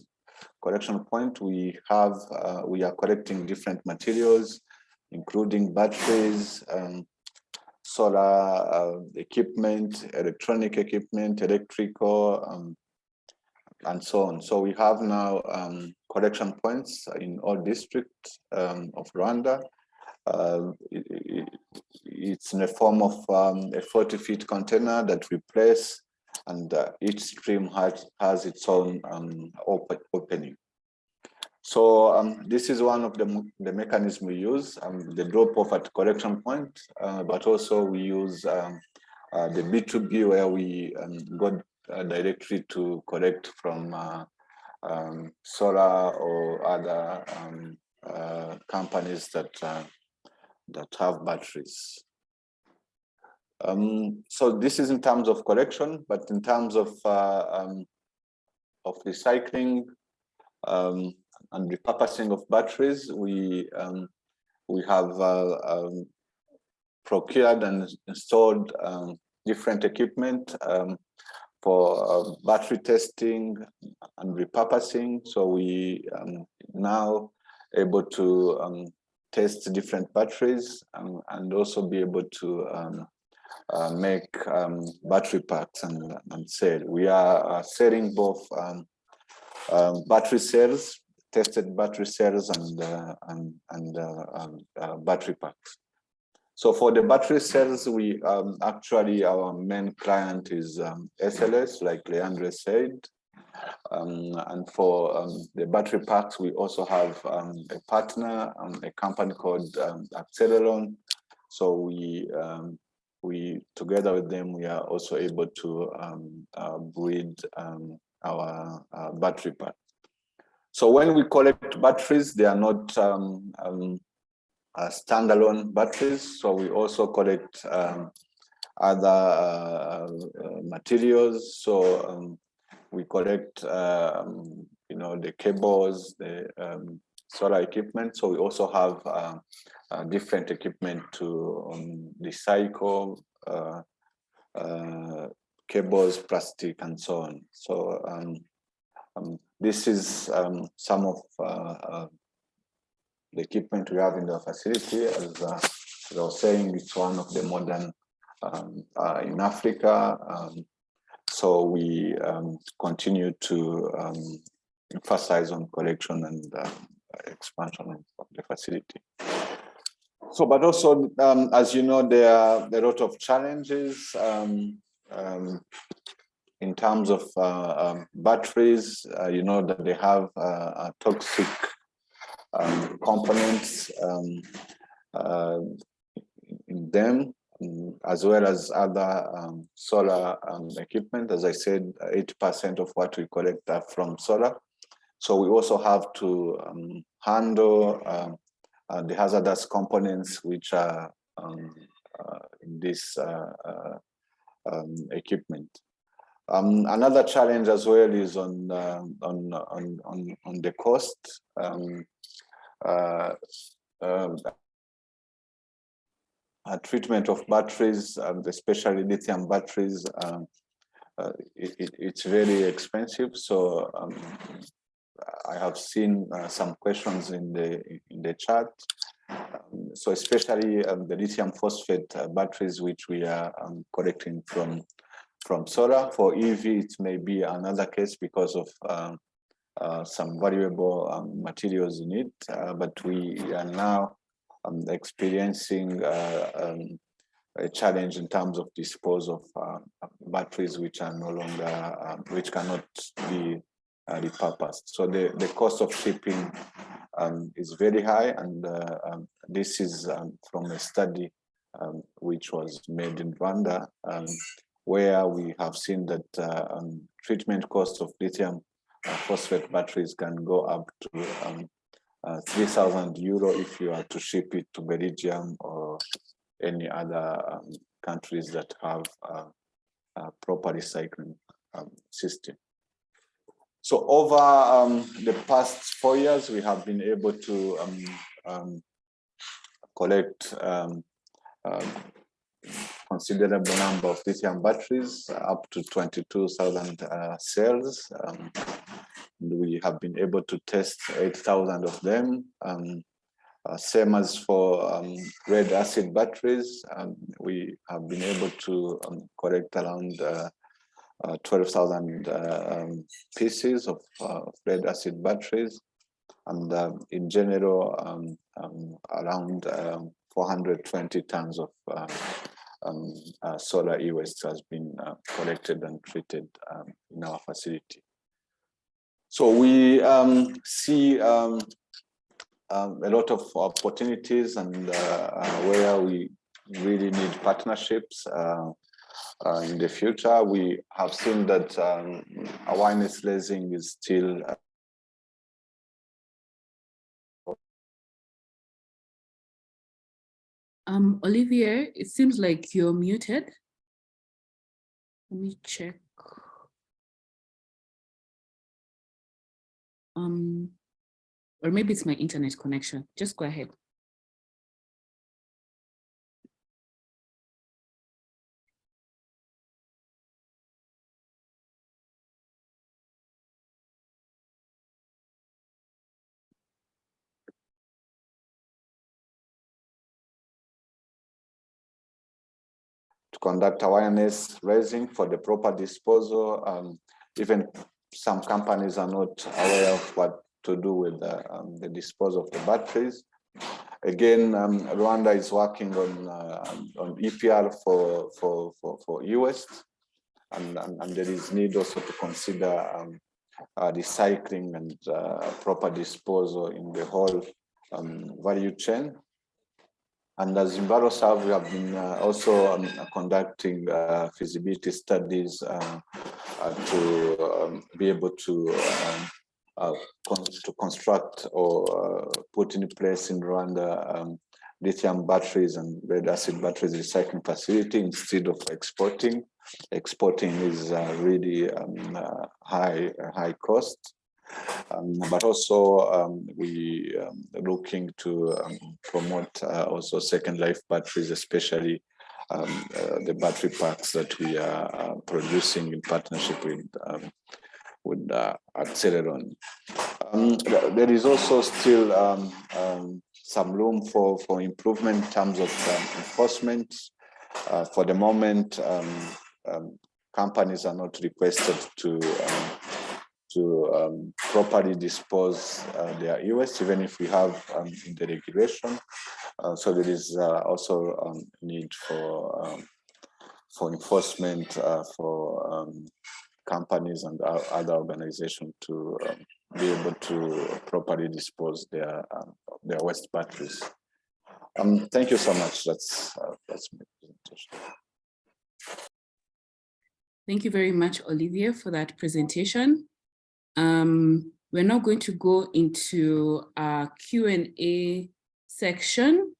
collection point, we have, uh, we are collecting different materials, including batteries, um, solar uh, equipment, electronic equipment, electrical, um, and so on. So we have now um, collection points in all districts um, of Rwanda. Uh, it, it, it's in the form of um, a 40 feet container that we place and uh, each stream has, has its own um, open, opening. So um, this is one of the, the mechanism we use, um, the drop off at collection point, uh, but also we use um, uh, the B2B where we um, go uh, directly to collect from uh, solar or other companies that, that have batteries. Um, so this is in terms of collection, but in terms of uh, um, of recycling um, and repurposing of batteries, we um, we have uh, um, procured and installed um, different equipment for uh, battery testing and repurposing. So we now able to test different batteries and also be able to uh, make um, battery packs and, and sell. We are uh, selling both um, um, battery cells, tested battery cells and, uh, and, and uh, um, uh, battery packs. So for the battery cells, we um, actually, our main client is SLS, like Leandre said. Um, and for um, the battery packs, we also have um, a partner, a company called Accelleron. So we we together with them we are also able to um, uh, breed um, our uh, battery pack. So when we collect batteries, they are not um, uh, standalone batteries. So we also collect other uh, uh, materials. So we collect, um, you know, the cables, the um, solar equipment. So we also have uh, uh, different equipment to um, recycle uh, uh, cables, plastic, and so on. So um, um, this is some of uh, the equipment we have in the facility. As, uh, as I was saying, it's one of the modern uh, in Africa. So we um, continue to um, emphasize on collection and uh, expansion of the facility. So, but also, um, as you know, there are a lot of challenges um, um, in terms of uh, batteries. Uh, you know that they have uh, toxic components uh, in them, as well as other solar equipment. As I said, 80% of what we collect are from solar. So we also have to handle uh, the hazardous components which are um, uh, in this uh, um, equipment. Um, another challenge as well is on on on on, on the cost. Um, um, treatment of batteries, um, especially lithium batteries, um, uh, it, it, it's very expensive. So um, I have seen uh, some questions in the in the chat. Um, so especially um, the lithium phosphate uh, batteries, which we are um, collecting from from solar. For EV, it may be another case because of um, uh, some valuable um, materials in it. Uh, but we are now um, experiencing uh, a challenge in terms of dispose of uh, batteries which are no longer, which cannot be uh, repurposed. So the, the cost of shipping um, is very high and uh, um, this is um, from a study um, which was made in Rwanda um, where we have seen that uh, um, treatment cost of lithium phosphate batteries can go up to uh, 3,000 euro if you are to ship it to Belgium or any other countries that have a proper recycling system. So over um, the past four years, we have been able to um, um, collect um, um, considerable number of lithium batteries, up to 22,000 uh, cells. Um, we have been able to test 8,000 of them. Uh, same as for lead acid batteries, we have been able to collect around uh, uh, 12,000 uh, um, pieces of uh, lead acid batteries. And um, in general, um, um around um, 420 tons of um, solar e-waste has been collected and treated in our facility. So we see a lot of opportunities and uh, uh, where we really need partnerships. Uh, uh, in the future. We have seen that um, awareness raising is still Um, Olivier, it seems like you're muted. Let me check. Um, or maybe it's my internet connection. Just go ahead. Conduct awareness raising for the proper disposal. Um, even some companies are not aware of what to do with the, um, the disposal of the batteries. Again, um, Rwanda is working on uh, on EPR for for for for e-waste, and, and, and there is need also to consider um, uh, recycling and uh, proper disposal in the whole um, value chain. And as EnviroServe, we have been uh, also um, conducting uh, feasibility studies uh, uh, to um, be able to um, uh, to construct or put in place in Rwanda um, lithium batteries and lead acid batteries recycling facility instead of exporting. Exporting is really um, high high cost. Um, but also um, we um, looking to um, promote uh, also second life batteries, especially um, uh, the battery packs that we are uh, producing in partnership with um, with uh, Acceleron. there is also still some room for for improvement in terms of enforcement. Uh, for the moment, companies are not requested to to um, properly dispose uh, their e-waste, even if we have um, the regulation. Uh, so there is uh, also um, need for um, for enforcement uh, for um, companies and other organizations to um, be able to properly dispose their their waste batteries. thank you so much. That's uh, that's my presentation. Thank you very much, Olivier, for that presentation. Um, we're now going to go into our Q&A section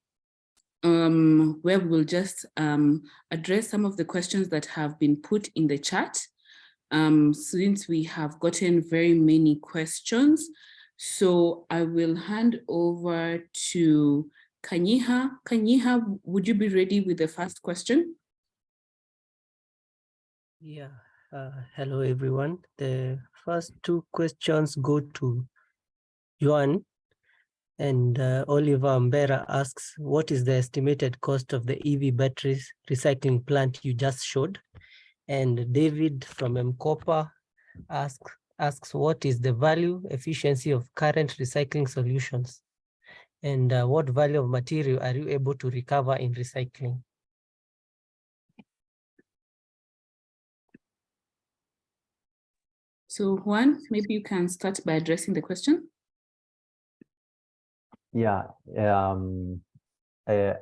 um, where we'll just um, address some of the questions that have been put in the chat. Um, since we have gotten very many questions, so I will hand over to Kanyiha. Kanyiha, would you be ready with the first question? Yeah, uh, hello everyone. The first two questions go to Juan and uh, Oliver Mbera asks, what is the estimated cost of the EV batteries recycling plant you just showed? And David from M-KOPA asks, asks what is the value efficiency of current recycling solutions? And uh, what value of material are you able to recover in recycling? So Juan, maybe you can start by addressing the question. Yeah, um, uh,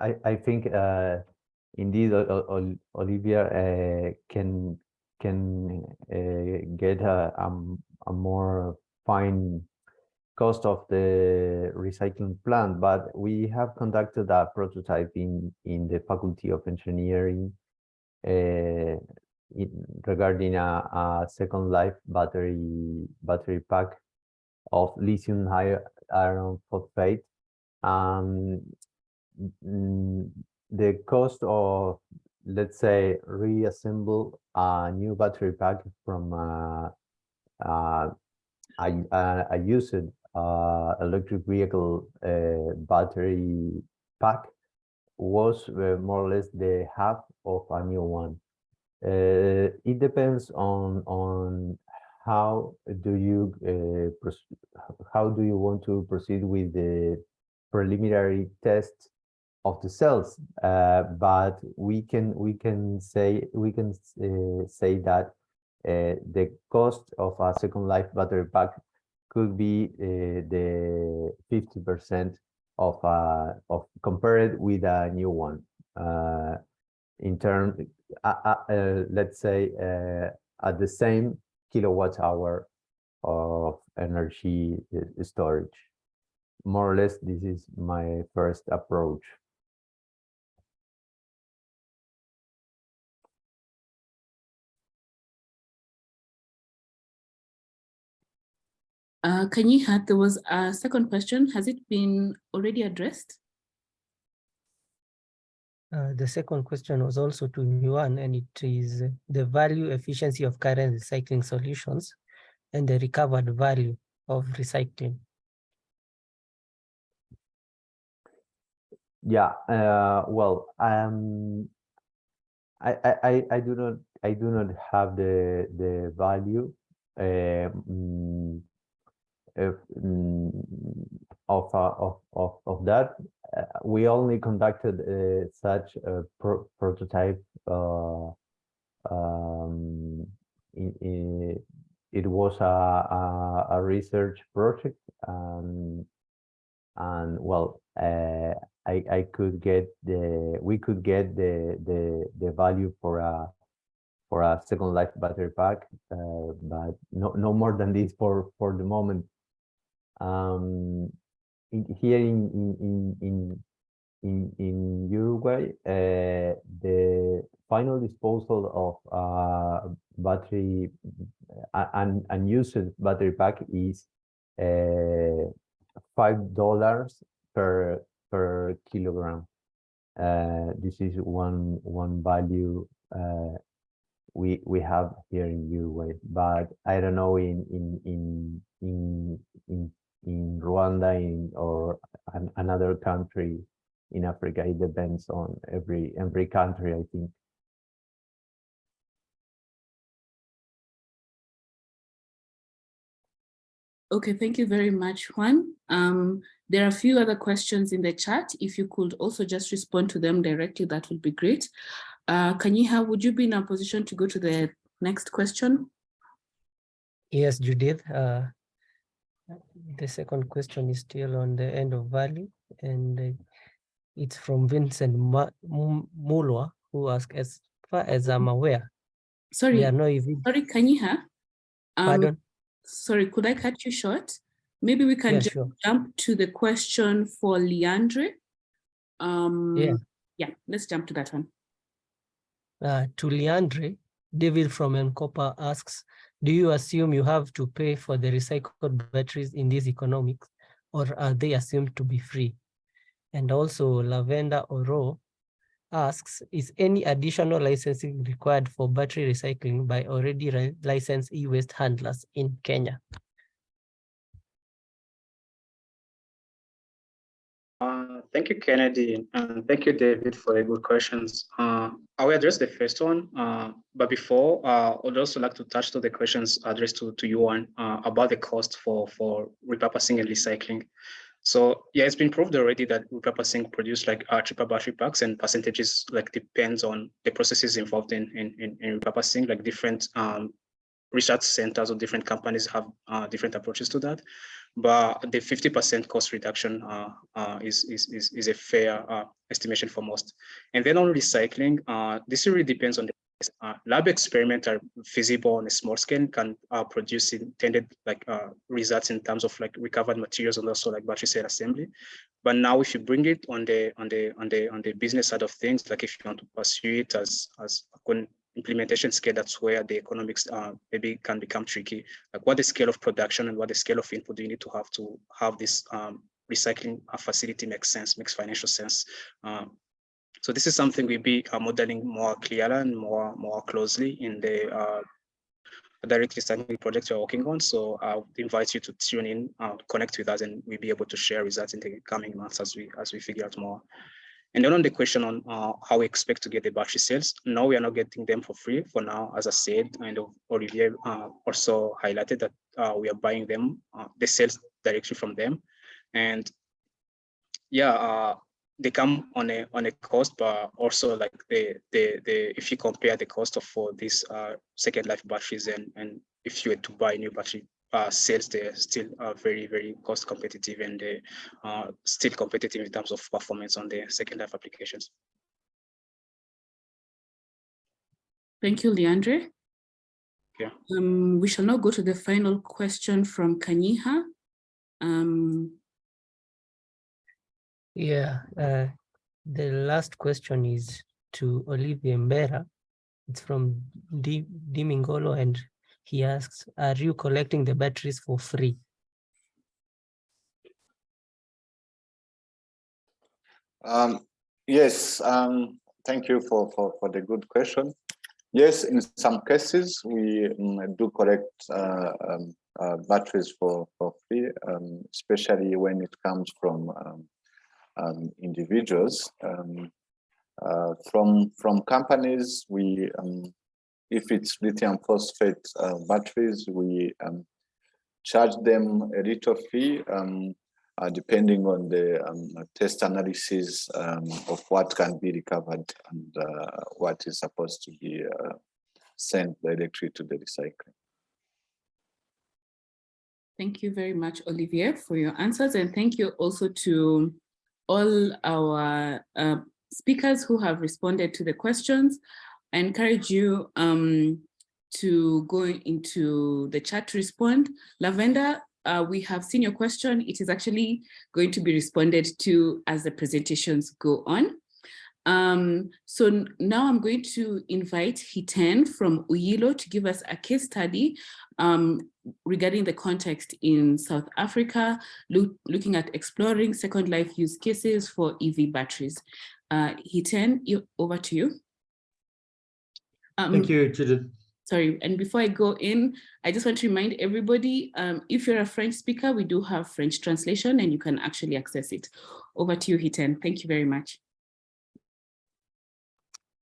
I, I think uh, indeed Olivier uh, can can uh, get a, um, a more fine cost of the recycling plant, but we have conducted a prototype in, in the Faculty of Engineering uh, regarding a, a, second life battery battery pack of lithium iron phosphate. Um, mm, the cost of, let's say, reassemble a new battery pack from uh, uh, a, used uh, electric vehicle uh, battery pack was uh, more or less the half of a new one. Uh, it depends on on how do you uh, how do you want to proceed with the preliminary test of the cells. Uh, but we can we can say we can uh, say that uh, the cost of a second life battery pack could be uh, the 50 percent of of compared with a new one. In terms let's say uh, at the same kilowatt hour of energy uh, storage. More or less, this is my first approach. Uh, Kanyiha, there was a second question. Has it been already addressed? Uh, the second question was also to Juan, and it is the value efficiency of current recycling solutions and the recovered value of recycling. Yeah, uh, well, um, I, I, I do not I do not have the the value um, of, of, uh, of, of, of that uh, we only conducted uh, such a pro prototype. Um, in, in, it was a, a, a research project, um, and well, uh, I, I could get the we could get the the the value for a for a second life battery pack, uh, but no no more than this for for the moment. Um, in, here in in in in in, Uruguay, uh, the final disposal of uh, battery un, unused battery pack is uh, five dollars per per kilogram. Uh, this is one one value uh, we we have here in Uruguay, but I don't know in in in in in, in Rwanda in or an, another country in Africa. It depends on every every country, I think. Okay, thank you very much, Juan. Um, there are a few other questions in the chat. If you could also just respond to them directly, that would be great. Uh, Kanyiha, would you be in a position to go to the next question? Yes, Judith. Uh, the second question is still on the end of value, and uh, it's from Vincent Mulwa, who asks, as far as I'm aware, Sorry, are no EV. sorry, Kanyiha. Um, Pardon? sorry, could I cut you short? Maybe we can Yeah, ju- sure. jump to the question for Leandre. Um, Yeah. yeah, let's jump to that one. Uh, to Leandre, David from M-KOPA asks, do you assume you have to pay for the recycled batteries in these economics, or are they assumed to be free? And also Lavender Oro asks, is any additional licensing required for battery recycling by already licensed e-waste handlers in Kenya? Uh, thank you, Kennedy, and thank you, David, for the good questions. Uh, I will address the first one, uh, but before, uh, I'd also like to touch to the questions addressed to, to you on uh, about the cost for, for repurposing and recycling. So yeah, it's been proved already that repurposing produce like uh, cheaper battery packs and percentages like depends on the processes involved in, in, in, in repurposing, like different um, research centers or different companies have uh, different approaches to that. But the 50% cost reduction uh, uh, is, is, is, a fair uh, estimation for most. And then on recycling, uh, this really depends on the uh, lab experiments are feasible on a small scale, can uh, produce intended like results in terms of like recovered materials and also like battery cell assembly. But now, if you bring it on the on the on the on the business side of things, like if you want to pursue it as as implementation scale, that's where the economics uh, maybe can become tricky. Like what the scale of production and what the scale of input do you need to have to have this um, recycling facility makes sense, makes financial sense. Um, so this is something we'll be uh, modeling more clearly and more more closely in the uh, direct recycling project we're working on. So I invite you to tune in, uh, connect with us, and we'll be able to share results in the coming months as we as we figure out more. And then on the question on uh, how we expect to get the battery cells, no, we are not getting them for free for now. As I said, and Olivier uh, also highlighted that uh, we are buying them, uh, the cells directly from them. And yeah, uh, they come on a on a cost, but also like the the the if you compare the cost of for these uh, second life batteries and and if you were to buy new battery uh, sales, they're still uh, very very cost competitive and they are still competitive in terms of performance on the second life applications. Thank you, Leandre. Yeah. Um, we shall now go to the final question from Kanyiha. Um, Yeah, uh, the last question is to Olivier Mbera. It's from D Dimingolo and he asks, are you collecting the batteries for free? Um, yes, um, thank you for, for, for the good question. Yes, in some cases, we um, do collect uh, um, uh, batteries for, for free, um, especially when it comes from um, individuals. Uh, from from companies, we um, if it's lithium phosphate uh, batteries, we um, charge them a little fee um, uh, depending on the um, test analysis um, of what can be recovered and uh, what is supposed to be uh, sent directly to the recycling. Thank you very much, Olivier, for your answers. And thank you also to all our uh, speakers who have responded to the questions. I encourage you um, to go into the chat to respond. Lavender, uh, we have seen your question. It is actually going to be responded to as the presentations go on. Um, so now I'm going to invite Hiten from Uyilo to give us a case study um, regarding the context in South Africa, look, looking at exploring second life use cases for EV batteries. Uh, Hiten, over to you. Um, Thank you, Judith. Sorry, and before I go in, I just want to remind everybody, um, if you're a French speaker, we do have French translation and you can actually access it. Over to you, Hiten. Thank you very much.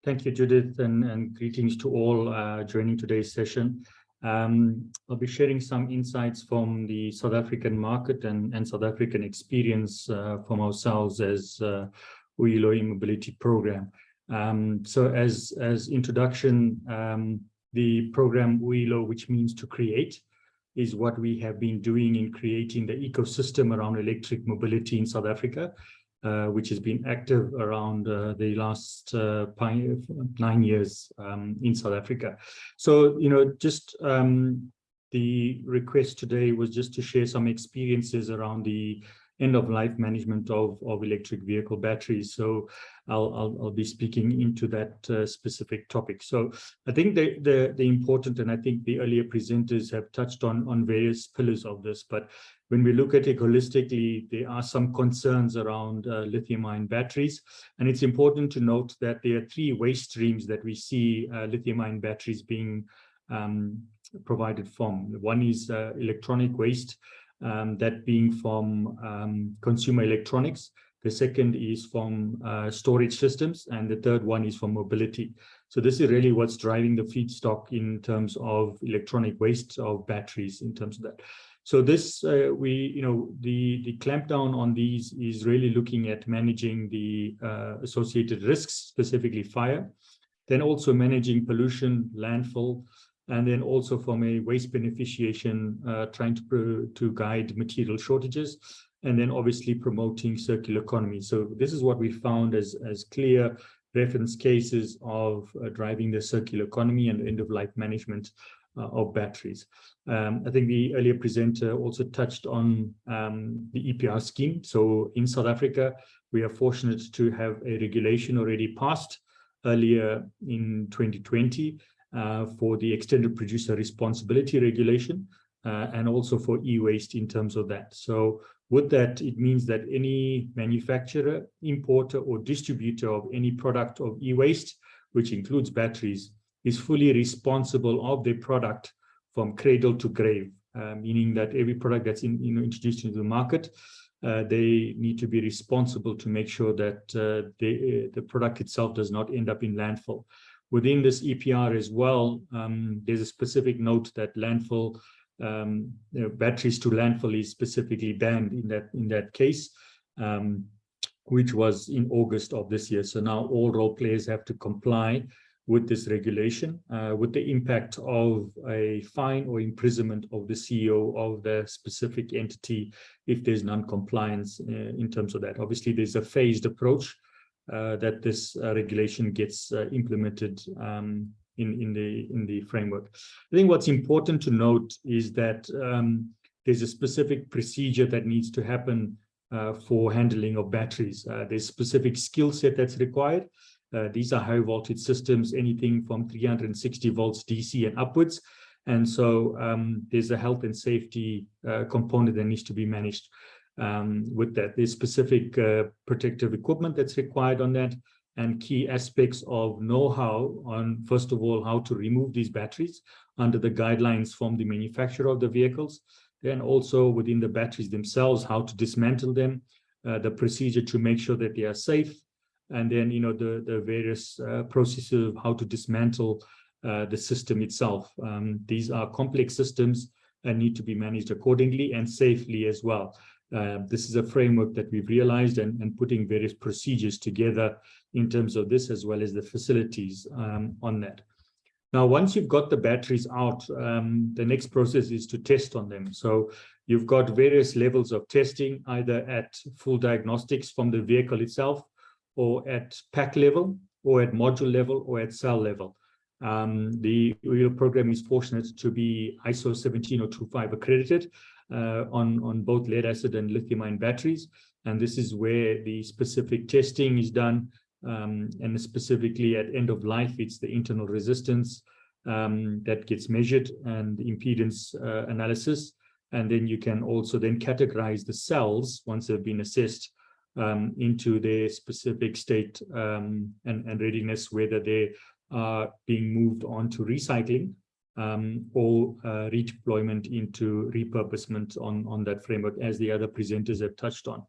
Thank you, Judith, and, and greetings to all uh, joining today's session. Um, I'll be sharing some insights from the South African market and, and South African experience uh, from ourselves as uh, Uyilo e-mobility program. Um, so as, as introduction, um, the program Uyilo, which means to create, is what we have been doing in creating the ecosystem around electric mobility in South Africa uh, which has been active around uh, the last uh, nine years um, in South Africa. So, you know, just um, the request today was just to share some experiences around the end of life management of, of electric vehicle batteries. So I'll, I'll, I'll be speaking into that uh, specific topic. So I think the, the, the important, and I think the earlier presenters have touched on, on various pillars of this, but when we look at it holistically, there are some concerns around uh, lithium-ion batteries. And it's important to note that there are three waste streams that we see uh, lithium-ion batteries being um, provided from. One is uh, electronic waste, um, that being from um, consumer electronics. The second is from uh, storage systems, and the third one is from mobility. So this is really what's driving the feedstock in terms of electronic waste of batteries in terms of that. So this, uh, we, you know, the, the clampdown on these is really looking at managing the uh, associated risks, specifically fire, then also managing pollution, landfill, and then also from a waste beneficiation, uh, trying to, to guide material shortages, and then obviously promoting circular economy. So this is what we found as, as clear reference cases of uh, driving the circular economy and end-of-life management uh, of batteries. Um, I think the earlier presenter also touched on um, the EPR scheme. So in South Africa, we are fortunate to have a regulation already passed earlier in 2020 uh, for the extended producer responsibility regulation uh, and also for e-waste in terms of that. So with that, it means that any manufacturer, importer or distributor of any product of e-waste, which includes batteries, is fully responsible of their product from cradle to grave, uh, meaning that every product that's in, you know, introduced into the market, uh, they need to be responsible to make sure that uh, they, the product itself does not end up in landfill. Within this EPR as well, um, there's a specific note that landfill um, you know, batteries to landfill is specifically banned in that in that case, um, which was in August of this year. So now all role players have to comply with this regulation, uh, with the impact of a fine or imprisonment of the CEO of the specific entity if there's non-compliance uh, in terms of that. Obviously, there's a phased approach that this uh, regulation gets uh, implemented um, in, in, the, in the framework. I think what's important to note is that um, there's a specific procedure that needs to happen uh, for handling of batteries. there's a specific skill set that's required. Uh, these are high voltage systems, anything from 360 volts DC and upwards. And so um, there's a health and safety uh, component that needs to be managed um, with that. the specific uh, protective equipment that's required on that and key aspects of know-how on, first of all, how to remove these batteries under the guidelines from the manufacturer of the vehicles. Then also within the batteries themselves, how to dismantle them, uh, the procedure to make sure that they are safe, and then you know the the various uh, processes of how to dismantle uh, the system itself. Um, these are complex systems and need to be managed accordingly and safely as well. Uh, this is a framework that we've realized and, and putting various procedures together in terms of this as well as the facilities um, on that. Now, once you've got the batteries out, um, the next process is to test on them. So You've got various levels of testing, either at full diagnostics from the vehicle itself, or at pack level, or at module level, or at cell level. Um, the Uyilo program is fortunate to be ISO 17025 accredited on, on both lead acid and lithium ion batteries. And this is where the specific testing is done. Um, and specifically at end of life, it's the internal resistance um, that gets measured and impedance uh, analysis. And then you can also then categorize the cells once they've been assessed um, into their specific state um, and, and readiness, whether they are being moved on to recycling um, or uh, redeployment into repurposement on, on that framework, as the other presenters have touched on.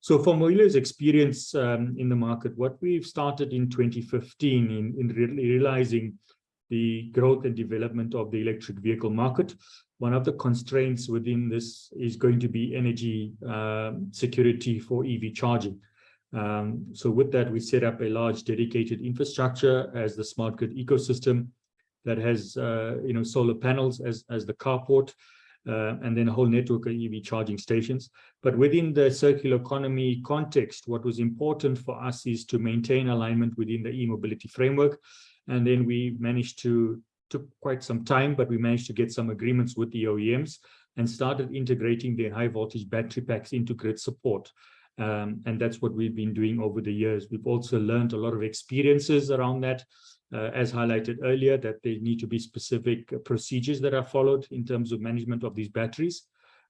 So from Uyilo's experience um, in the market, what we've started in 2015 in, in re realizing the growth and development of the electric vehicle market, one of the constraints within this is going to be energy um, security for EV charging. Um, so with that, we set up a large dedicated infrastructure as the smart grid ecosystem that has, uh, you know, solar panels as, as the carport, uh, and then a whole network of EV charging stations. But within the circular economy context, what was important for us is to maintain alignment within the e-mobility framework. And then we managed to, took quite some time, but we managed to get some agreements with the OEMs and started integrating their high voltage battery packs into grid support. Um, and that's what we've been doing over the years. We've also learned a lot of experiences around that uh, as highlighted earlier, that there need to be specific procedures that are followed in terms of management of these batteries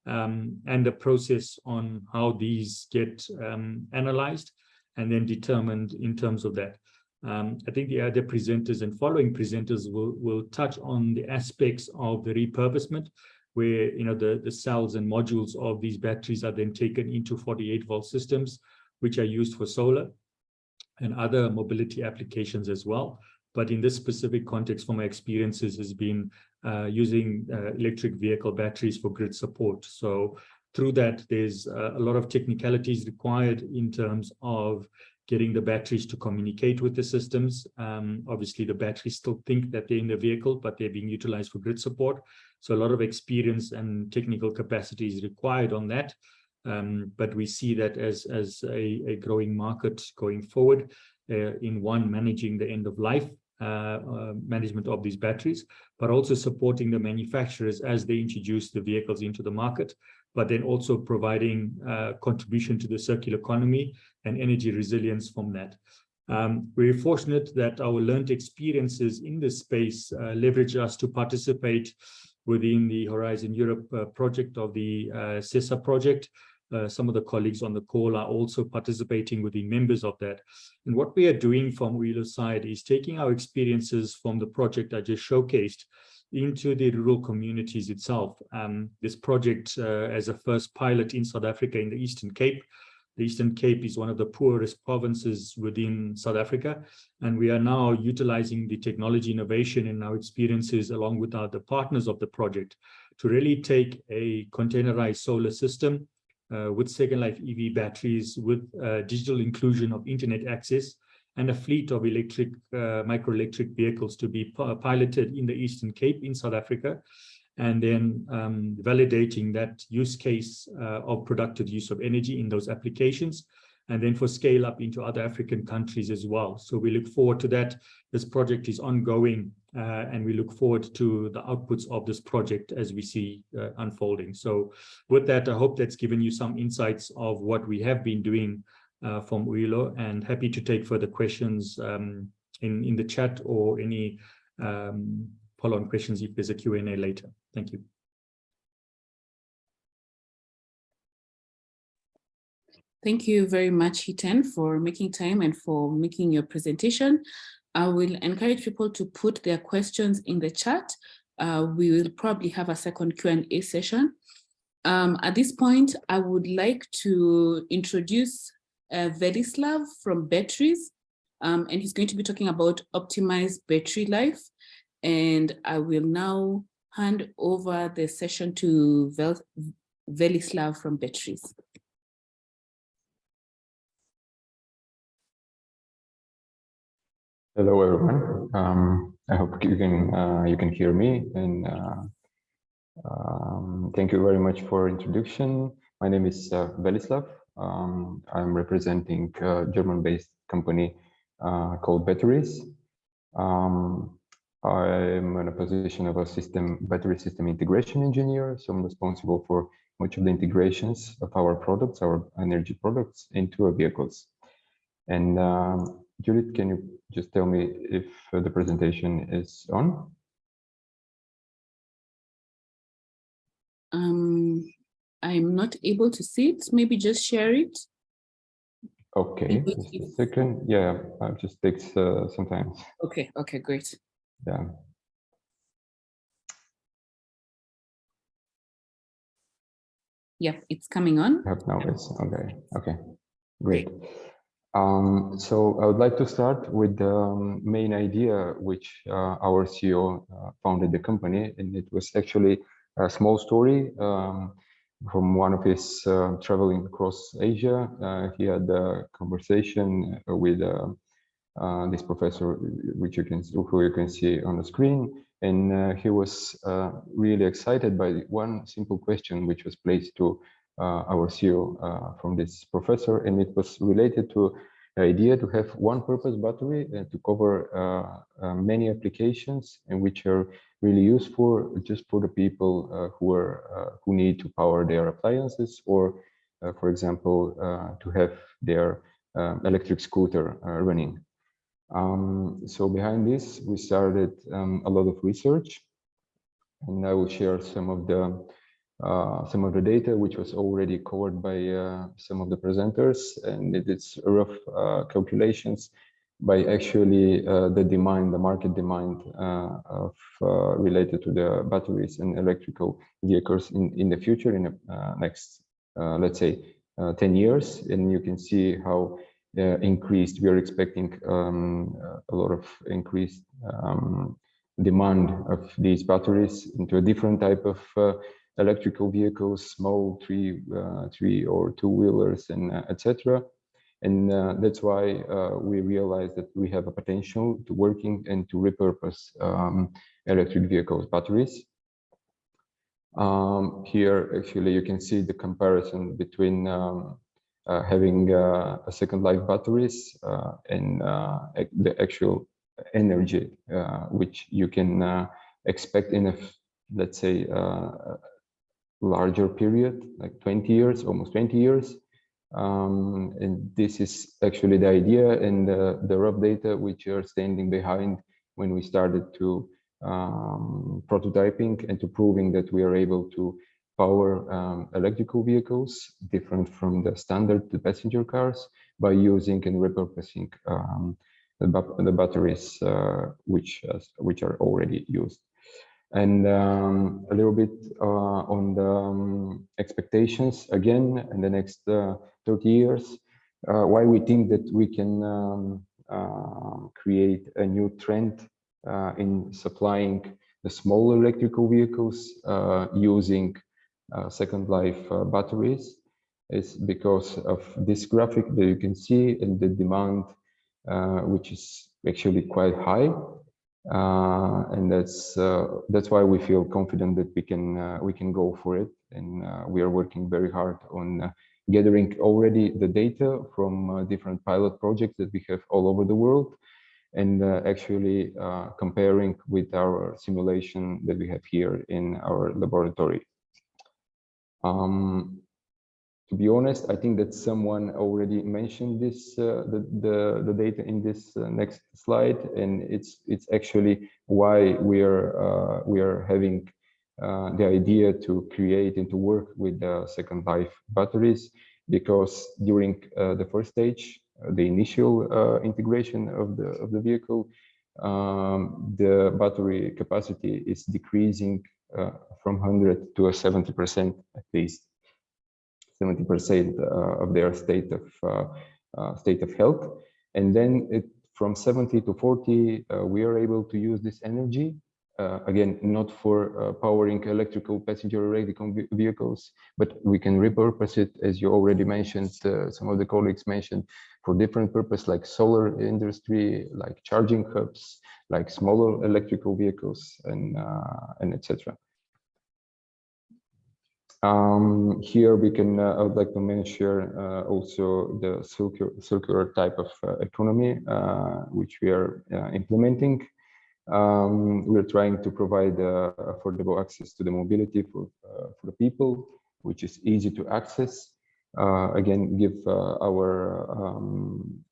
um, and the process on how these get um, analyzed and then determined in terms of that. Um, I think the other presenters and following presenters will, will touch on the aspects of the repurposement where you know the, the cells and modules of these batteries are then taken into 48 volt systems, which are used for solar and other mobility applications as well but in this specific context from my experiences has been uh, using uh, electric vehicle batteries for grid support. So through that, there's uh, a lot of technicalities required in terms of getting the batteries to communicate with the systems. Um, obviously, the batteries still think that they're in the vehicle, but they're being utilized for grid support. So a lot of experience and technical capacity is required on that. Um, but we see that as, as a, a growing market going forward uh, in one, managing the end of life management of these batteries, but also supporting the manufacturers as they introduce the vehicles into the market, but then also providing uh, contribution to the circular economy and energy resilience from that. Um, we're fortunate that our learned experiences in this space uh, leverage us to participate within the Horizon Europe uh, project of the uh, SESA project, uh, some of the colleagues on the call are also participating with the members of that. And what we are doing from Uyilo's side is taking our experiences from the project I just showcased into the rural communities itself. Um, this project uh, as a first pilot in South Africa in the Eastern Cape. The Eastern Cape is one of the poorest provinces within South Africa, and we are now utilizing the technology innovation and our experiences along with our, the partners of the project to really take a containerized solar system with Second Life EV batteries, with uh, digital inclusion of internet access, and a fleet of electric uh, microelectric vehicles to be piloted in the Eastern Cape in South Africa, and then um, validating that use case uh, of productive use of energy in those applications, and then for scale up into other African countries as well. So we look forward to that. This project is ongoing uh, and we look forward to the outputs of this project as we see uh, unfolding. So with that, I hope that's given you some insights of what we have been doing uh, from Uyilo and happy to take further questions um, in, in the chat or any um, follow-on questions if there's a Q&A later. Thank you. Thank you very much, Hiten, for making time and for making your presentation. I will encourage people to put their questions in the chat. Uh, we will probably have a second Q&A session. Um, at this point, I would like to introduce uh, Velislav from Betteries, um, and he's going to be talking about optimized battery life. And I will now hand over the session to Vel Velislav from Betteries. Hello, everyone. Um, I hope you can uh, you can hear me and uh, Um, thank you very much for introduction. My name is uh, Velislav. Um, I'm representing a German-based company uh, called Betteries. Um, I'm in a position of a system battery system integration engineer, so I'm responsible for much of the integrations of our products, our energy products into our vehicles. And um, Judith, can you just tell me if uh, the presentation is on? Um, I'm not able to see it. Maybe just share it. Okay, just a second. Yeah, it just takes uh, some time. Okay, okay, great. Yeah. Yep, it's coming on. have now it's okay okay great um so i would like to start with the um, main idea which uh, our ceo uh, founded the company and it was actually a small story um, from one of his uh, traveling across asia. Uh, he had a conversation with uh, uh, this professor which you can who you can see on the screen. And he was really excited by one simple question which was placed to our CEO uh, from this professor, and it was related to the idea to have one purpose battery and to cover uh, uh, many applications and which are really useful just for the people uh, who are who need to power their appliances or, for example, to have their um, electric scooter running. Um, so behind this, we started um, a lot of research, and I will share some of the uh, some of the data which was already covered by uh, some of the presenters, and it is rough uh, calculations by actually uh, the demand, the market demand uh, of related to the batteries and electrical vehicles in in the future in the next, let's say, 10 years, and you can see how uh, increased. We are expecting um, a lot of increased um, demand of these batteries into a different type of uh, electrical vehicles, small three, uh, three or two wheelers, and uh, etc. And uh, that's why we realized that we have a potential to working and to repurpose um, electric vehicles batteries. Um, here, actually, you can see the comparison between um, uh, having uh, a second life batteries uh, and the actual energy which you can expect in a let's say larger period like 20 years almost 20 years. Um, and this is actually the idea and the, the rough data which are standing behind when we started to um, prototyping and to proving that we are able to power um, electrical vehicles different from the standard the passenger cars by using and repurposing um, the, the, batteries uh, which uh, which are already used and um, a little bit uh, on the um, expectations again in the next uh, 30 years uh, why we think that we can um, uh, create a new trend in supplying the small electrical vehicles using uh, second life uh, batteries is because of this graphic that you can see and the demand, uh, which is actually quite high. And that's that's why we feel confident that we can we can go for it. And we are working very hard on gathering already the data from uh, different pilot projects that we have all over the world and uh, actually uh, comparing with our simulation that we have here in our laboratory. Um, to be honest, I think that someone already mentioned this uh, the, the the data in this uh, next slide, and it's it's actually why we are uh, we are having uh, the idea to create and to work with the second life batteries, because during uh, the first stage, uh, the initial integration of the of the vehicle, um, the battery capacity is decreasing from 100 to a 70 percent at least 70 percent uh, of their state of uh, state of health and then it from 70 to 40 we are able to use this energy uh, again, not for uh, powering electrical passenger electrical vehicles, but we can repurpose it, as you already mentioned, uh, some of the colleagues mentioned, for different purpose like solar industry, like charging hubs, like smaller electrical vehicles, and and etc. Um, here we can, uh, I would like to mention uh, also the circular, circular type of uh, economy, uh, which we are uh, implementing. Um, we're trying to provide uh, affordable access to the mobility for, for the people, which is easy to access. again, give our um,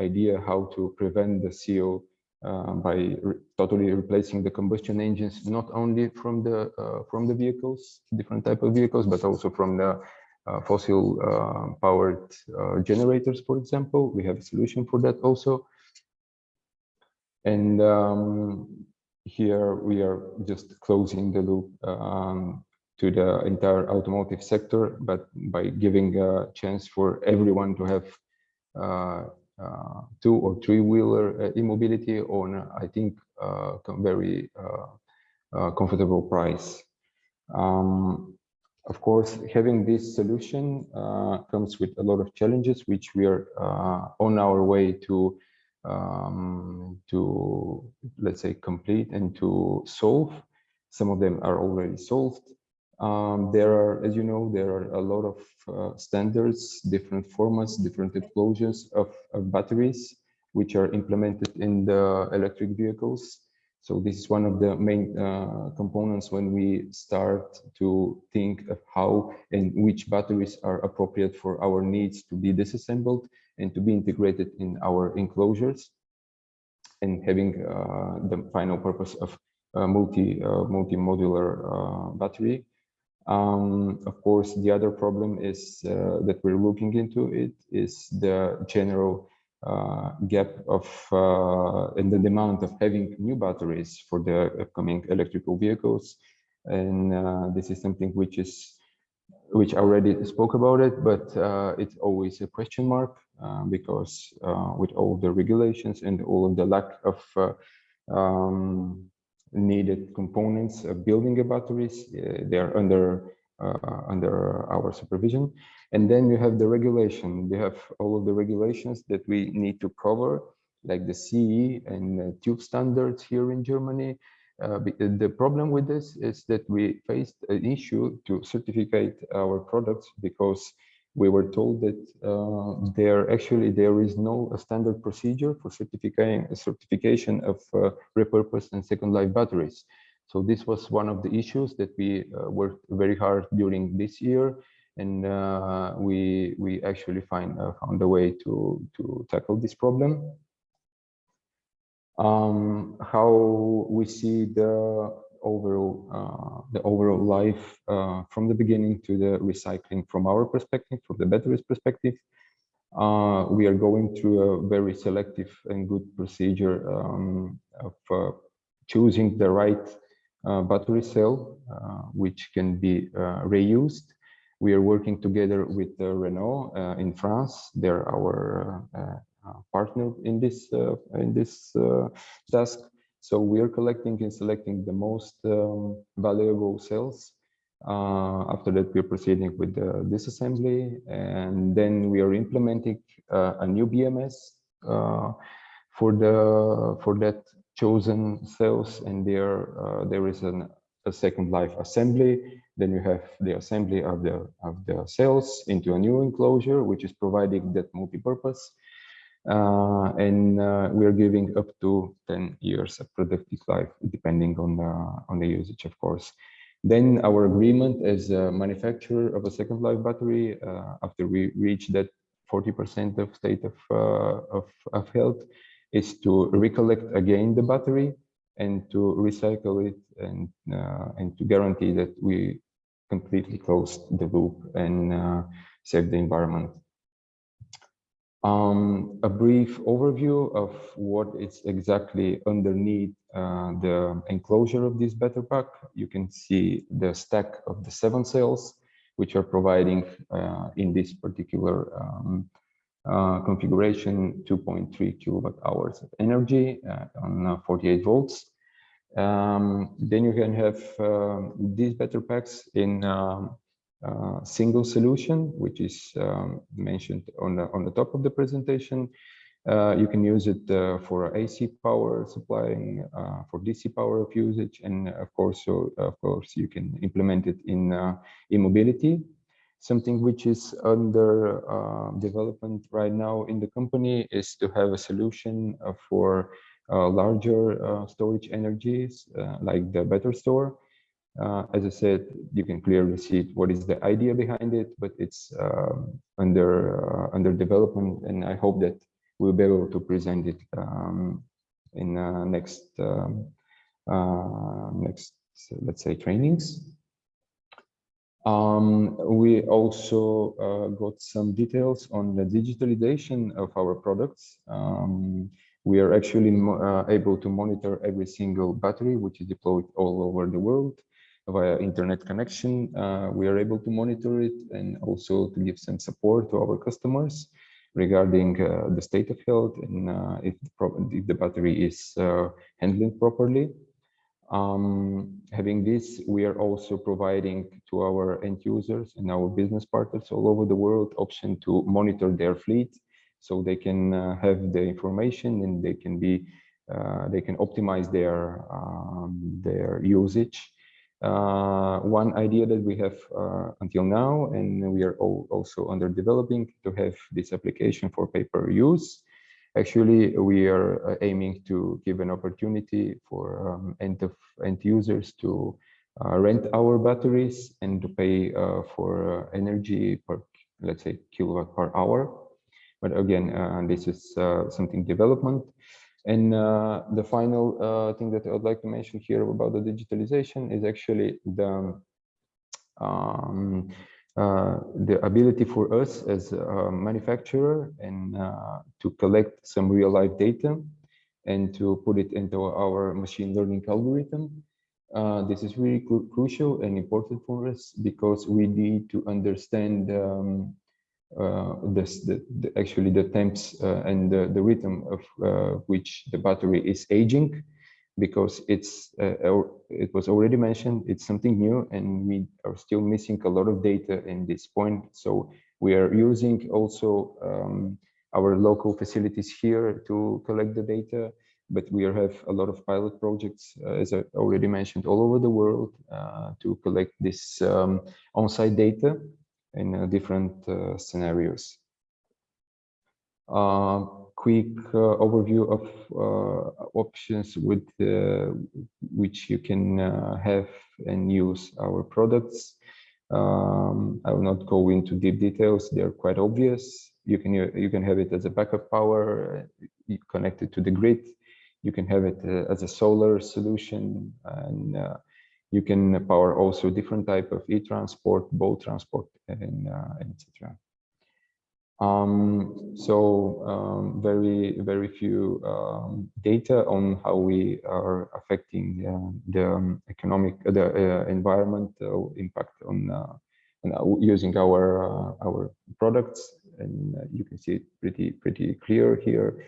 idea how to prevent the CO uh, by re totally replacing the combustion engines, not only from the uh, from the vehicles, different type of vehicles, but also from the uh, fossil uh, powered uh, generators, for example. We have a solution for that also. And um, here we are just closing the loop um, to the entire automotive sector, but by giving a chance for everyone to have two or three wheeler uh, e-mobility on I think uh, very comfortable price. Um, of course, having this solution comes with a lot of challenges, which we are on our way to um, to let's say complete and to solve. Some of them are already solved. Um, there are, as you know, there are a lot of uh, standards, different formats, different enclosures of, of, batteries, which are implemented in the electric vehicles. So this is one of the main uh, components when we start to think of how and which batteries are appropriate for our needs to be disassembled and to be integrated in our enclosures and having uh, the final purpose of multi uh, multi-modular uh, battery um, of course, the other problem is uh, that we're looking into it is the general uh, gap of uh, in the demand of having new batteries for the upcoming electrical vehicles, and uh, this is something which is which I already spoke about it, but uh, it's always a question mark uh, because with all the regulations and all of the lack of um, needed components of building a batteries. Uh, they are under uh, under our supervision. And then you have the regulation. We have all of the regulations that we need to cover, like the CE and TÜV standards here in Germany. Uh, the problem with this is that we faced an issue to certificate our products because we were told that uh, there actually there is no standard procedure for certifying certification of uh, repurposed and second life batteries. So this was one of the issues that we uh, worked very hard during this year, and uh, we we actually find uh, found a way to to tackle this problem. Um, how we see the overall uh, the overall life uh, from the beginning to the recycling from our perspective, from the Betteries perspective. Uh, we are going through a very selective and good procedure um, of uh, choosing the right uh, battery cell, uh, which can be reused. We are working together with Renault in France. They're our partner in this in this task so we are collecting and selecting the most um, valuable cells. Uh, after that, we're proceeding with the disassembly, and then we are implementing uh, a new BMS uh, for the for that chosen cells, and there uh, there is an, a second life assembly. Then you have the assembly of the of the cells into a new enclosure, which is providing that multi-purpose and uh, we are giving up to 10 years of productive life, depending on the, on the usage, of course. Then our agreement as a manufacturer of a second life battery, uh, after we reach that 40% of state of, uh, of, of health, is to recollect again the battery and to recycle it and, uh, and to guarantee that we completely close the loop and uh, save the environment. Um, a brief overview of what is exactly underneath uh, the enclosure of this battery pack. You can see the stack of the seven cells, which are providing uh, in this particular um, uh, configuration 2.3 kilowatt hours of energy uh, on uh, 48 volts. Um, then you can have uh, these battery packs in um, single solution, which is um, mentioned on the, on the top of the presentation. Uh, you can use it uh, for AC power supplying, uh, for DC power of usage, and of course, so of course, you can implement it in e-mobility. Something which is under development right now in the company is to have a solution for larger storage energies, like the BetterStore, uh, as I said, you can clearly see what is the idea behind it, but it's um, under uh, under development, and I hope that we'll be able to present it um, in uh, next um, uh, next let's say trainings. Um, we also uh, got some details on the digitalization of our products. Um, we are actually uh, able to monitor every single battery which is deployed all over the world via internet connection. Uh, we are able to monitor it and also to give some support to our customers regarding uh, the state of health and uh, if, the if, the battery is uh, handling properly. Um, having this, we are also providing to our end users and our business partners all over the world option to monitor their fleet so they can uh, have the information and they can be uh, they can optimize their um, their usage uh, one idea that we have uh, until now, and we are also under developing to have this application for paper use. Actually, we are uh, aiming to give an opportunity for um, end of end users to uh, rent our batteries and to pay uh, for uh, energy per, let's say, kilowatt per hour. But again, this is something development. And uh, the final uh, thing that I would like to mention here about the digitalization is actually the um, uh, the ability for us as a manufacturer and uh, to collect some real life data and to put it into our machine learning algorithm. Uh, this is really cru crucial and important for us because we need to understand um, uh, the, the, actually the temps uh, and the, the rhythm of uh, which the battery is aging because it's it was already mentioned it's something new and we are still missing a lot of data in this point. So we are using also um, our local facilities here to collect the data but we have a lot of pilot projects, uh, as I already mentioned, all over the world uh, to collect this um, on-site data in uh, different uh, scenarios. Uh, quick overview of options with which you can have and use our products. Um, I will not go into deep details. They're quite obvious. You can you can have it as a backup power connected to the grid. You can have it as a solar solution, and uh, you can power also different type of e-transport, boat transport, and uh, etc. Um, so um, very, very few um, data on how we are affecting uh, the um, economic, uh, the uh, impact on, uh, on uh, using our uh, our products, and you can see it pretty pretty clear here.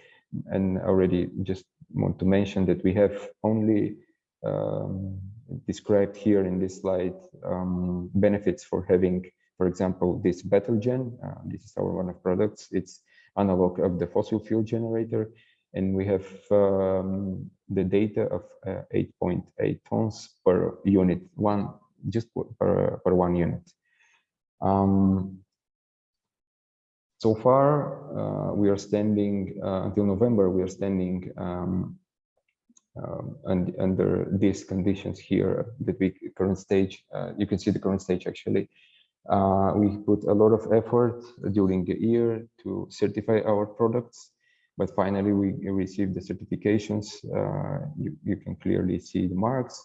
And already just want to mention that we have only um, described here in this slide um, benefits for having for example, this BetterGen, uh, this is our one of products. It's analog of the fossil fuel generator. And we have um, the data of 8.8 uh, tons per unit, one just per, per one unit. Um, so far, uh, we are standing uh, until November. We are standing um, and under these conditions here, the big current stage. Uh, you can see the current stage actually. Uh, we put a lot of effort during the year to certify our products, but finally we received the certifications. Uh, you, you, can clearly see the marks.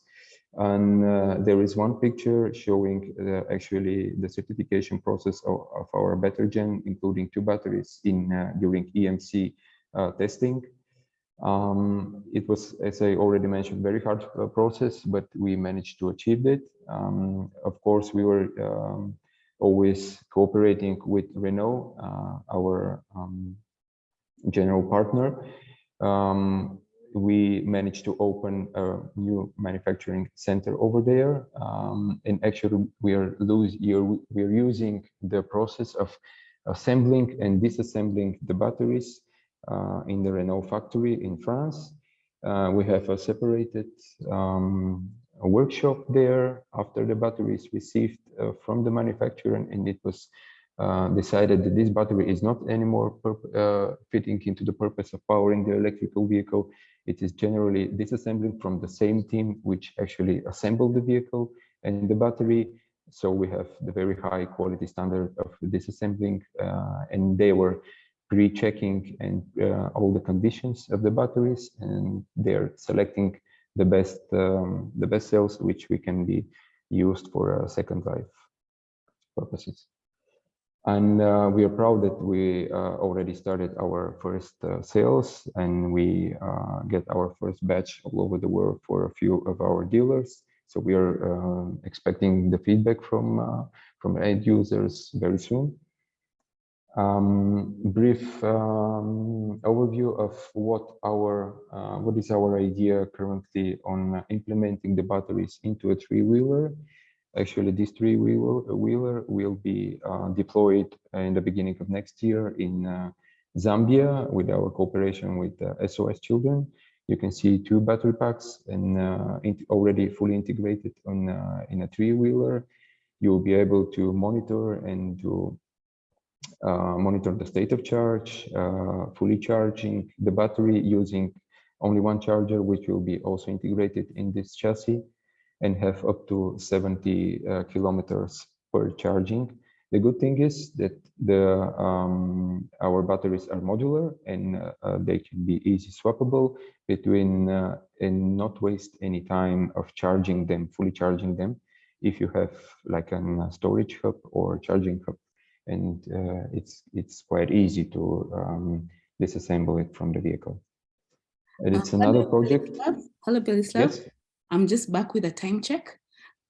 And uh, there is one picture showing actually the certification process of, of our BetterGen, including two batteries in uh, during EMC uh, testing. Um, it was, as I already mentioned, very hard uh, process, but we managed to achieve it. Um, of course, we were um, always cooperating with Renault, uh, our um, general partner. Um, we managed to open a new manufacturing center over there. Um, and actually, we are, lose, we are using the process of assembling and disassembling the batteries in the Renault factory in France. Uh, we have a separated um, a workshop there after the battery is received uh, from the manufacturer and it was uh, decided that this battery is not anymore uh, fitting into the purpose of powering the electrical vehicle. It is generally disassembling from the same team which actually assembled the vehicle and the battery. So we have the very high quality standard of disassembling uh, and they were pre-checking and uh, all the conditions of the batteries and they're selecting the best um, the best cells which we can be used for uh, second life purposes. And uh, we are proud that we uh, already started our first uh, sales and we uh, get our first batch all over the world for a few of our dealers. So we are expecting the feedback from from end users very soon. Um, brief um, overview of what our what is our idea currently on implementing the batteries into a three-wheeler. Actually, this three-wheeler wheeler will be uh, deployed in the beginning of next year in uh, Zambia with our cooperation with uh, SOS Children. You can see two battery packs and already fully integrated on in a three-wheeler. You will be able to monitor and to uh, monitor the state of charge, uh, fully charging the battery using only one charger, which will be also integrated in this chassis and have up to 70 uh, kilometers per charging. The good thing is that the um, our batteries are modular and uh, uh, they can be easy swappable between uh, and not waste any time of charging them, fully charging them. If you have like a storage hub or charging hub, and uh, it's it's quite easy to um, disassemble it from the vehicle. And it's Uh, another project. Hello, Velislav. Yes. I'm just back with a time check.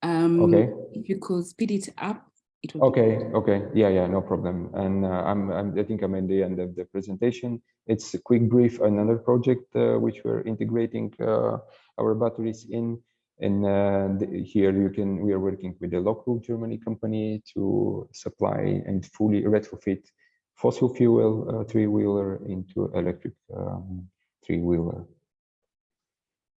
Um, Okay. If you could speed it up, it would. Okay, okay, yeah, yeah, no problem. And uh, I'm, I'm, I think I'm at the end of the presentation. It's a quick brief, another project uh, which we're integrating uh, our batteries in. And uh, the- here you can, we are working with a local Germany company to supply and fully retrofit fossil fuel uh, three-wheeler into electric um, three-wheeler.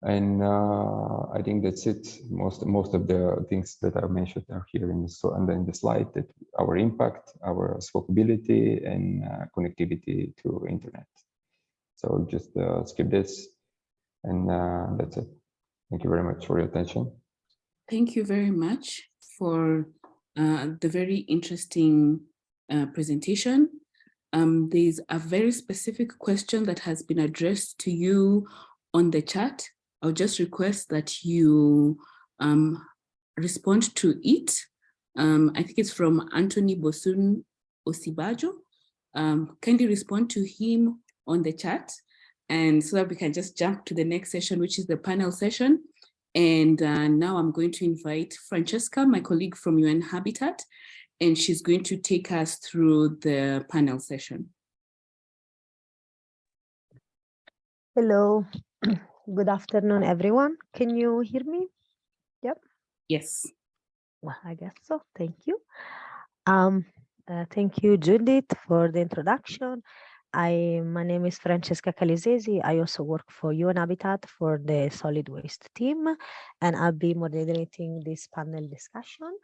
And uh, I think that's it. Most most of the things that I mentioned are here in the so and then the slide that our impact, our swappability, and uh, connectivity to internet. So just uh, skip this, and uh, that's it. Thank you very much for your attention. Thank you very much for uh, the very interesting uh, presentation. Um, there's a very specific question that has been addressed to you on the chat. I'll just request that you um, respond to it. Um, I think it's from Anthony Bosun Osibajo. Um, kindly respond to him on the chat and so that we can just jump to the next session, which is the panel session. And uh, now I'm going to invite Francesca, my colleague from UN Habitat, and she's going to take us through the panel session. Hello, *clears throat* good afternoon, everyone. Can you hear me? Yep. Yes. Well, I guess so. Thank you. Um, uh, thank you, Judith, for the introduction. I, my name is Francesca Calisesi. I also work for UN Habitat for the solid waste team, and I'll be moderating this panel discussion.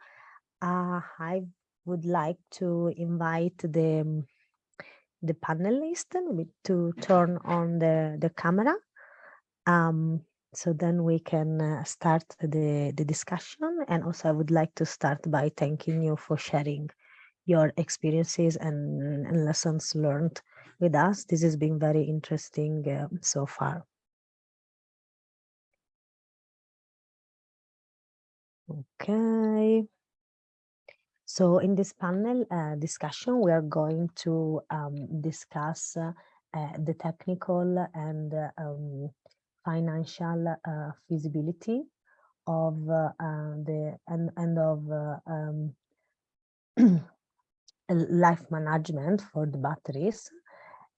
Uh, I would like to invite the, the panelists to turn on the, the camera. Um, so then we can uh, start the, the discussion. And also I would like to start by thanking you for sharing your experiences and, and lessons learned with us. This has been very interesting uh, so far. Okay. So in this panel uh, discussion, we are going to um, discuss uh, uh, the technical and um, financial uh, feasibility of uh, the and, and of uh, um, *clears throat* life management for the batteries.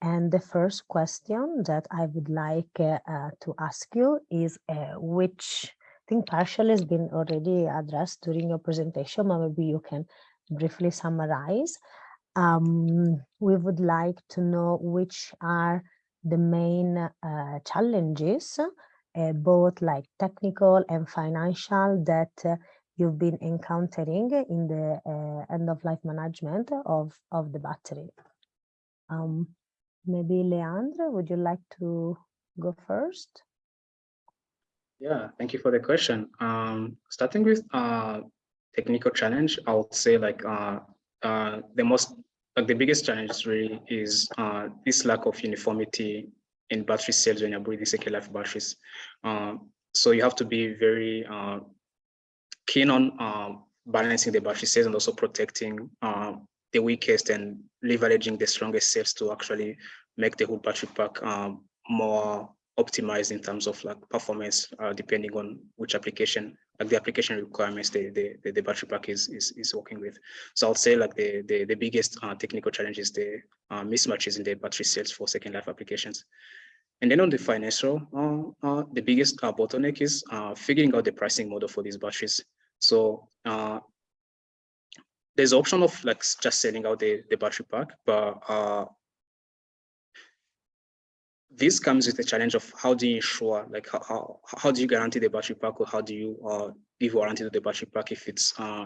And the first question that I would like uh, uh, to ask you is uh, which I think partially has been already addressed during your presentation, but maybe you can briefly summarize. Um, we would like to know which are the main uh, challenges, uh, both like technical and financial that you've been encountering in the end of life management of, of the battery. Um, maybe Leandro, would you like to go first? Yeah, thank you for the question. Um, starting with uh, technical challenge, I would say like uh, uh, the most, like the biggest challenge really is uh, this lack of uniformity in battery cells when you're building second life batteries. Um, so you have to be very uh, keen on um, balancing the battery cells and also protecting uh, the weakest and leveraging the strongest cells to actually make the whole battery pack um, more optimized in terms of like performance, uh, depending on which application, like the application requirements the, the, the, battery pack is, is, is working with. So I'll say like the, the, the biggest uh, technical challenge is the uh, mismatches in the battery cells for second life applications. And then on the financial, uh, uh, the biggest uh, bottleneck is figuring out the pricing model for these batteries. So there's option of like just selling out the, the battery pack, but this comes with the challenge of how do you ensure, like how, how, how do you guarantee the battery pack or how do you uh, give warranty to the battery pack if it's uh,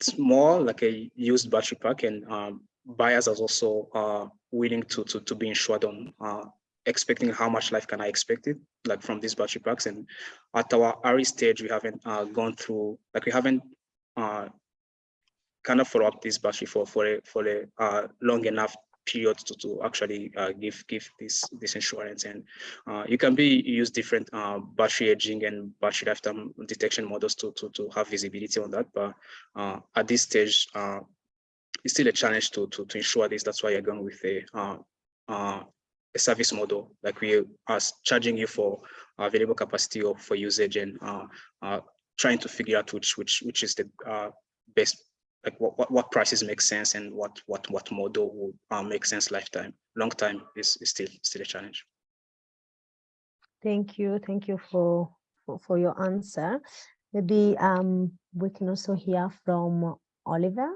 it's more like a used battery pack and um, buyers are also uh, willing to, to, to be insured on uh, expecting how much life can I expect it, like from these battery packs. And at our RE stage, we haven't uh, gone through, like we haven't uh, of follow up this battery for, for a, for a uh, long enough period to, to actually uh, give give this this insurance. And uh, you can be use different uh, battery aging and battery lifetime detection models to to, to have visibility on that. But uh, at this stage uh, it's still a challenge to, to to ensure this. That's why you're going with a uh, a service model. Like we are charging you for available capacity or for usage and trying to figure out which which which is the best like what, what, what prices make sense and what what what model will uh, make sense lifetime long time is, is still still a challenge. Thank you thank you for for, for your answer. Maybe um we can also hear from Olivier.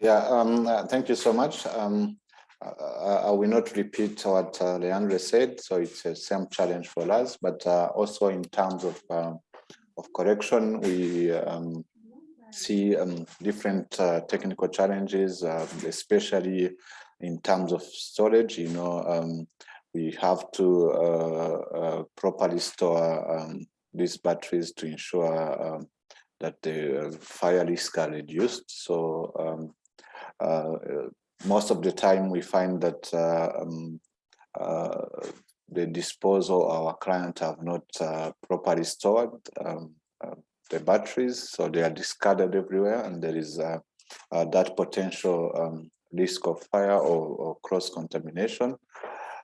Yeah um uh, thank you so much. Um uh, I will not repeat what uh, Leandro said, so it's the same challenge for us, but uh, also in terms of um, of correction, we um, see um, different uh, technical challenges, uh, especially in terms of storage. You know, um, we have to uh, uh properly store um, these batteries to ensure um, that the fire risk are reduced. So um, uh, most of the time we find that uh, the disposal our client have not uh, properly stored um, uh, the batteries, so they are discarded everywhere, and there is uh, uh that potential um, risk of fire or, or cross contamination.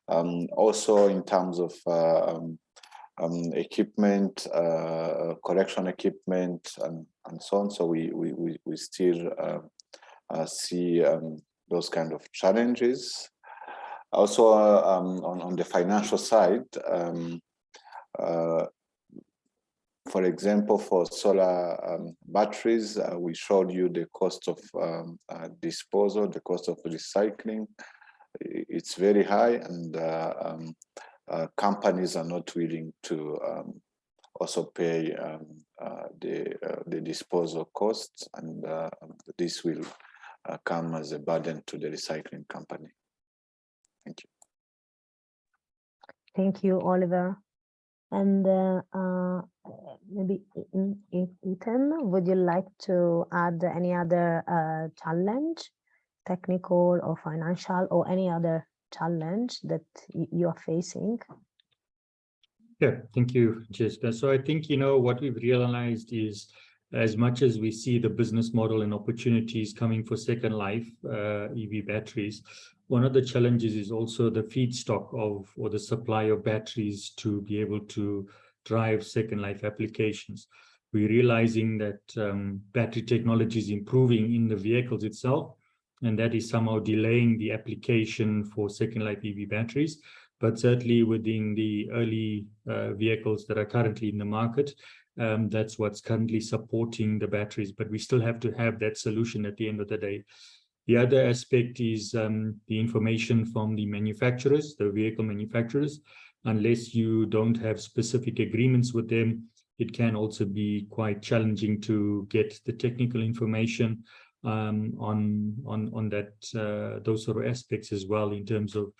Um, also, in terms of uh, um, um, equipment, uh, correction equipment, and, and so on. So we we we, we still see um, those kind of challenges. Also, um, on, on the financial side, um, uh, for example, for solar um, batteries, uh, we showed you the cost of um, uh, disposal, the cost of recycling. It's very high and uh, um, uh, companies are not willing to um, also pay uh, the, the disposal costs and this will come as a burden to the recycling company. Thank you. Thank you, Olivier. And uh, uh, maybe Hiten, would you like to add any other uh, challenge, technical or financial, or any other challenge that you are facing? Yeah, thank you, Jessica. So I think, you know, what we've realized is as much as we see the business model and opportunities coming for second life uh, EV batteries, one of the challenges is also the feedstock of or the supply of batteries to be able to drive second life applications. We're realizing that um, battery technology is improving in the vehicles itself, and that is somehow delaying the application for second life EV batteries. But certainly within the early uh, vehicles that are currently in the market, um, that's what's currently supporting the batteries, but we still have to have that solution at the end of the day. The other aspect is um, the information from the manufacturers, the vehicle manufacturers. Unless you don't have specific agreements with them, it can also be quite challenging to get the technical information um, on on on that uh, those sort of aspects as well in terms of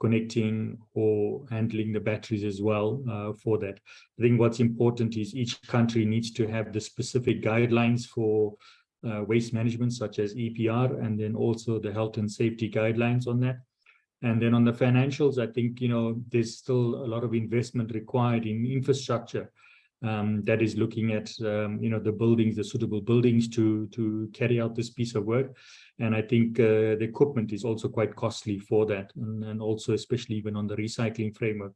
connecting or handling the batteries as well uh, for that. I think what's important is each country needs to have the specific guidelines for uh, waste management, such as EPR, and then also the health and safety guidelines on that. And then on the financials, I think, you know, there's still a lot of investment required in infrastructure um, that is looking at, um, you know, the buildings, the suitable buildings to, to carry out this piece of work. And I think uh, the equipment is also quite costly for that. And, and also, especially even on the recycling framework.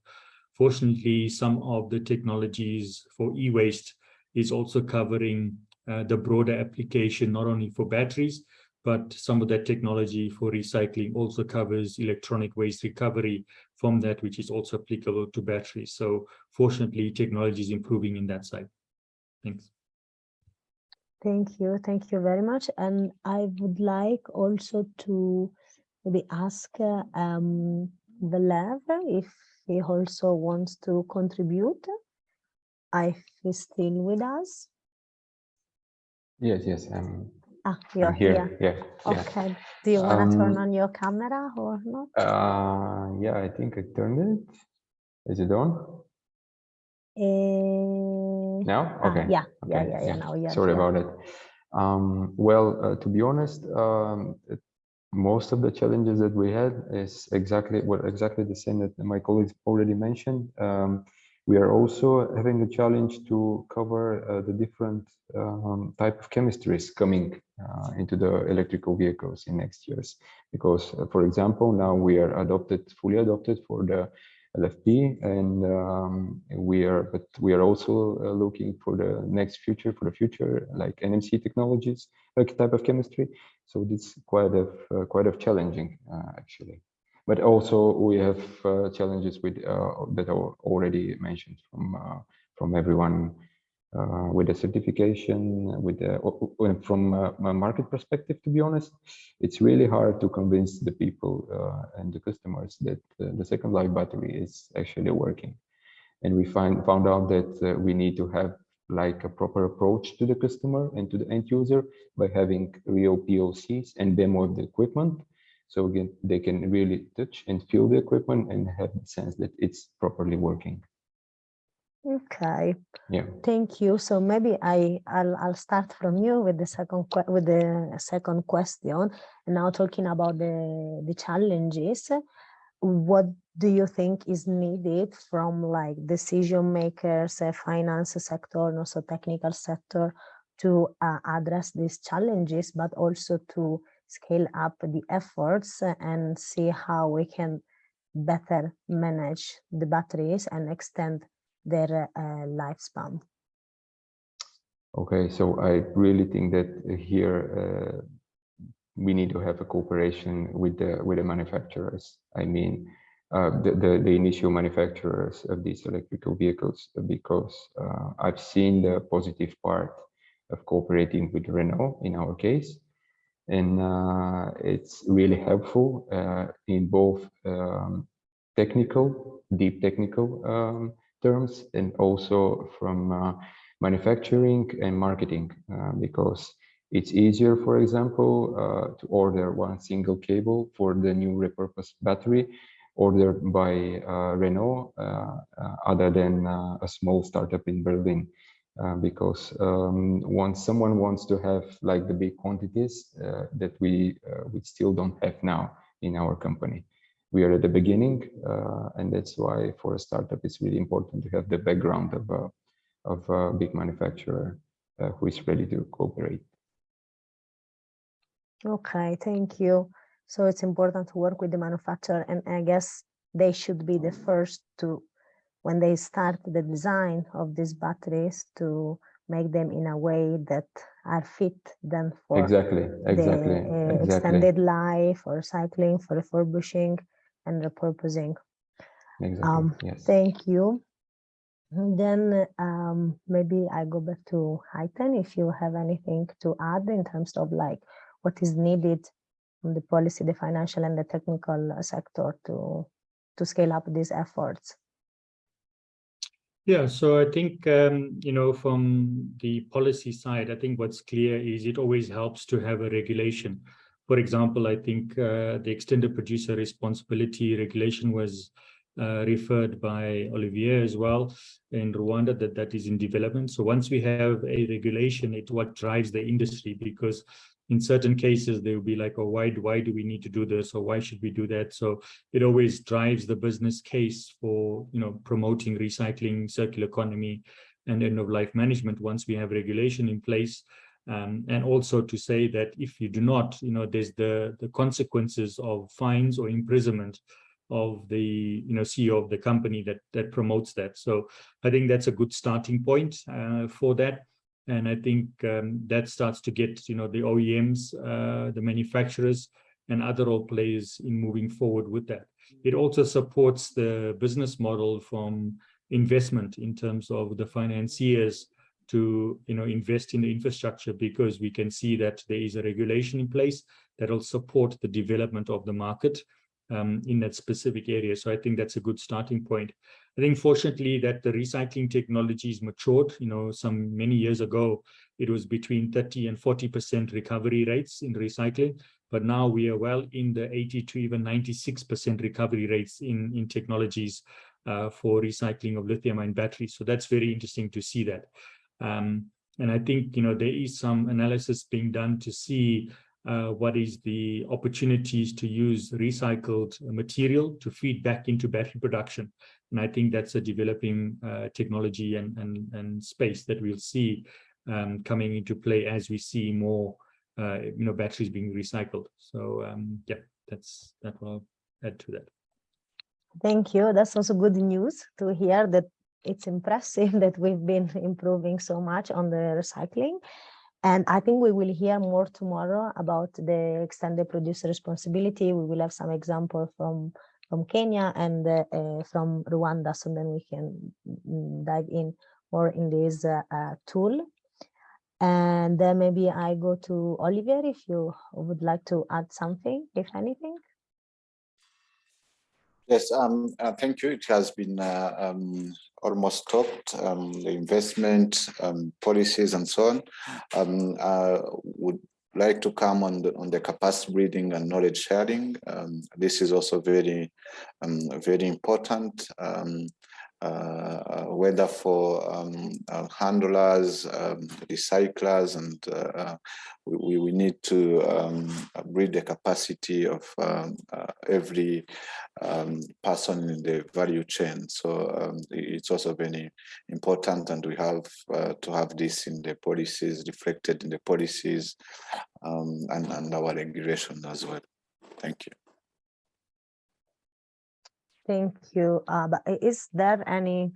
Fortunately, some of the technologies for e-waste is also covering the broader application, not only for batteries, but some of that technology for recycling also covers electronic waste recovery from that, which is also applicable to batteries. So fortunately, technology is improving in that side. Thanks. Thank you. Thank you very much. And I would like also to maybe ask uh, um, if he also wants to contribute. If he's still with us. Yes, yes, I'm, Ah, you're I'm here. here. Yeah, yeah. Okay. Do you want to turn Um, on your camera or not? Uh, yeah, I think I turned it. Is it on Eh, now? ah, Okay. yeah, yeah, okay, yeah, yeah. Now you're Sorry here. about it. Um, well, uh, to be honest, um, it- most of the challenges that we had is exactly were exactly the same that my colleagues already mentioned. Um, we are also having a challenge to cover uh, the different um, type of chemistries coming uh, into the electrical vehicles in next years. Because, uh, for example, now we are adopted, fully adopted for the LFP, and um, we are, but we are also uh, looking for the next future, for the future, like NMC technologies, like type of chemistry. So it's quite of uh, quite of challenging uh, actually. But also we have uh, challenges with uh, that are already mentioned from uh, from everyone uh, with the certification, with the from a market perspective. To be honest, it's really hard to convince the people and the customers that the second life battery is actually working. And we find found out that we need to have like a proper approach to the customer and to the end user by having real POCs and demo of the equipment. So again, they can really touch and feel the equipment and have the sense that it's properly working. Okay. Yeah. Thank you. So maybe I I'll I'll start from you with the second with the second question. And now talking about the the challenges, what do you think is needed from like decision makers, uh, finance sector, and also technical sector to uh, address these challenges, but also to scale up the efforts and see how we can better manage the batteries and extend their uh, lifespan. Okay, so I really think that here uh, we need to have a cooperation with the with the manufacturers. I mean, uh, the, the, the initial manufacturers of these electrical vehicles, because uh, I've seen the positive part of cooperating with Renault in our case, and uh, it's really helpful uh, in both um, technical, deep technical um, terms, and also from uh, manufacturing and marketing, uh, because it's easier, for example, uh, to order one single cable for the new repurposed battery ordered by uh, Renault, other than a small startup in Berlin. Uh, because um, once someone wants to have like the big quantities uh, that we uh, we still don't have now in our company. We are at the beginning, and that's why for a startup it's really important to have the background of a of a big manufacturer who is ready to cooperate. Okay, thank you. So it's important to work with the manufacturer, and I guess they should be the first to when they start the design of these batteries to make them in a way that are fit then for exactly exactly, the uh, exactly. extended life for recycling for refurbishing and repurposing exactly. um yes. thank you and then um maybe i go back to Hiten if you have anything to add in terms of like what is needed from the policy, the financial and the technical sector to, to scale up these efforts? Yeah, so I think, um, you know, from the policy side, I think what's clear is it always helps to have a regulation. For example, I think uh, the extended producer responsibility regulation was uh, referred by Olivier as well in Rwanda that that is in development. So once we have a regulation, it's what drives the industry because in certain cases they will be like, oh, why, why do we need to do this or why should we do that? So it always drives the business case for, you know, promoting recycling, circular economy and end of life management once we have regulation in place. Um, and also to say that if you do not, you know, there's the, the consequences of fines or imprisonment of the you know CEO of the company that that promotes that. So I think that's a good starting point uh, for that. And I think um, that starts to get you know the OEMs, uh, the manufacturers, and other role players in moving forward with that. It also supports the business model from investment in terms of the financiers to you know invest in the infrastructure because we can see that there is a regulation in place that will support the development of the market um, in that specific area. So I think that's a good starting point. I think fortunately that the recycling technology is matured, you know, some many years ago, it was between 30 and 40% recovery rates in recycling, but now we are well in the 80 to even 96% recovery rates in, in technologies uh, for recycling of lithium ion batteries. So that's very interesting to see that. Um, and I think, you know, there is some analysis being done to see uh, what is the opportunities to use recycled material to feed back into battery production. And I think that's a developing uh, technology and, and, and space that we'll see um, coming into play as we see more, uh, you know, batteries being recycled. So um, yeah, that's that will add to that. Thank you. That's also good news to hear that it's impressive *laughs* that we've been improving so much on the recycling. And I think we will hear more tomorrow about the extended producer responsibility. We will have some example from from Kenya and uh, from Rwanda, so then we can mm, dive in more in this uh, uh, tool. And then maybe I go to Olivier if you would like to add something, if anything. Yes, um, uh, thank you. It has been uh, um, almost stopped. um, the investment um, policies and so on. Um, I would like to come on the, on the capacity building and knowledge sharing. Um, this is also very, very important. Uh, whether for um, uh, handlers, um, recyclers, and uh, we, we need to um, the capacity of um, every um, person in the value chain. So um, it's also very important, and we have to have this in the policies, reflected in the policies and, and our regulation as well. Thank you. Thank you. Uh, but is there any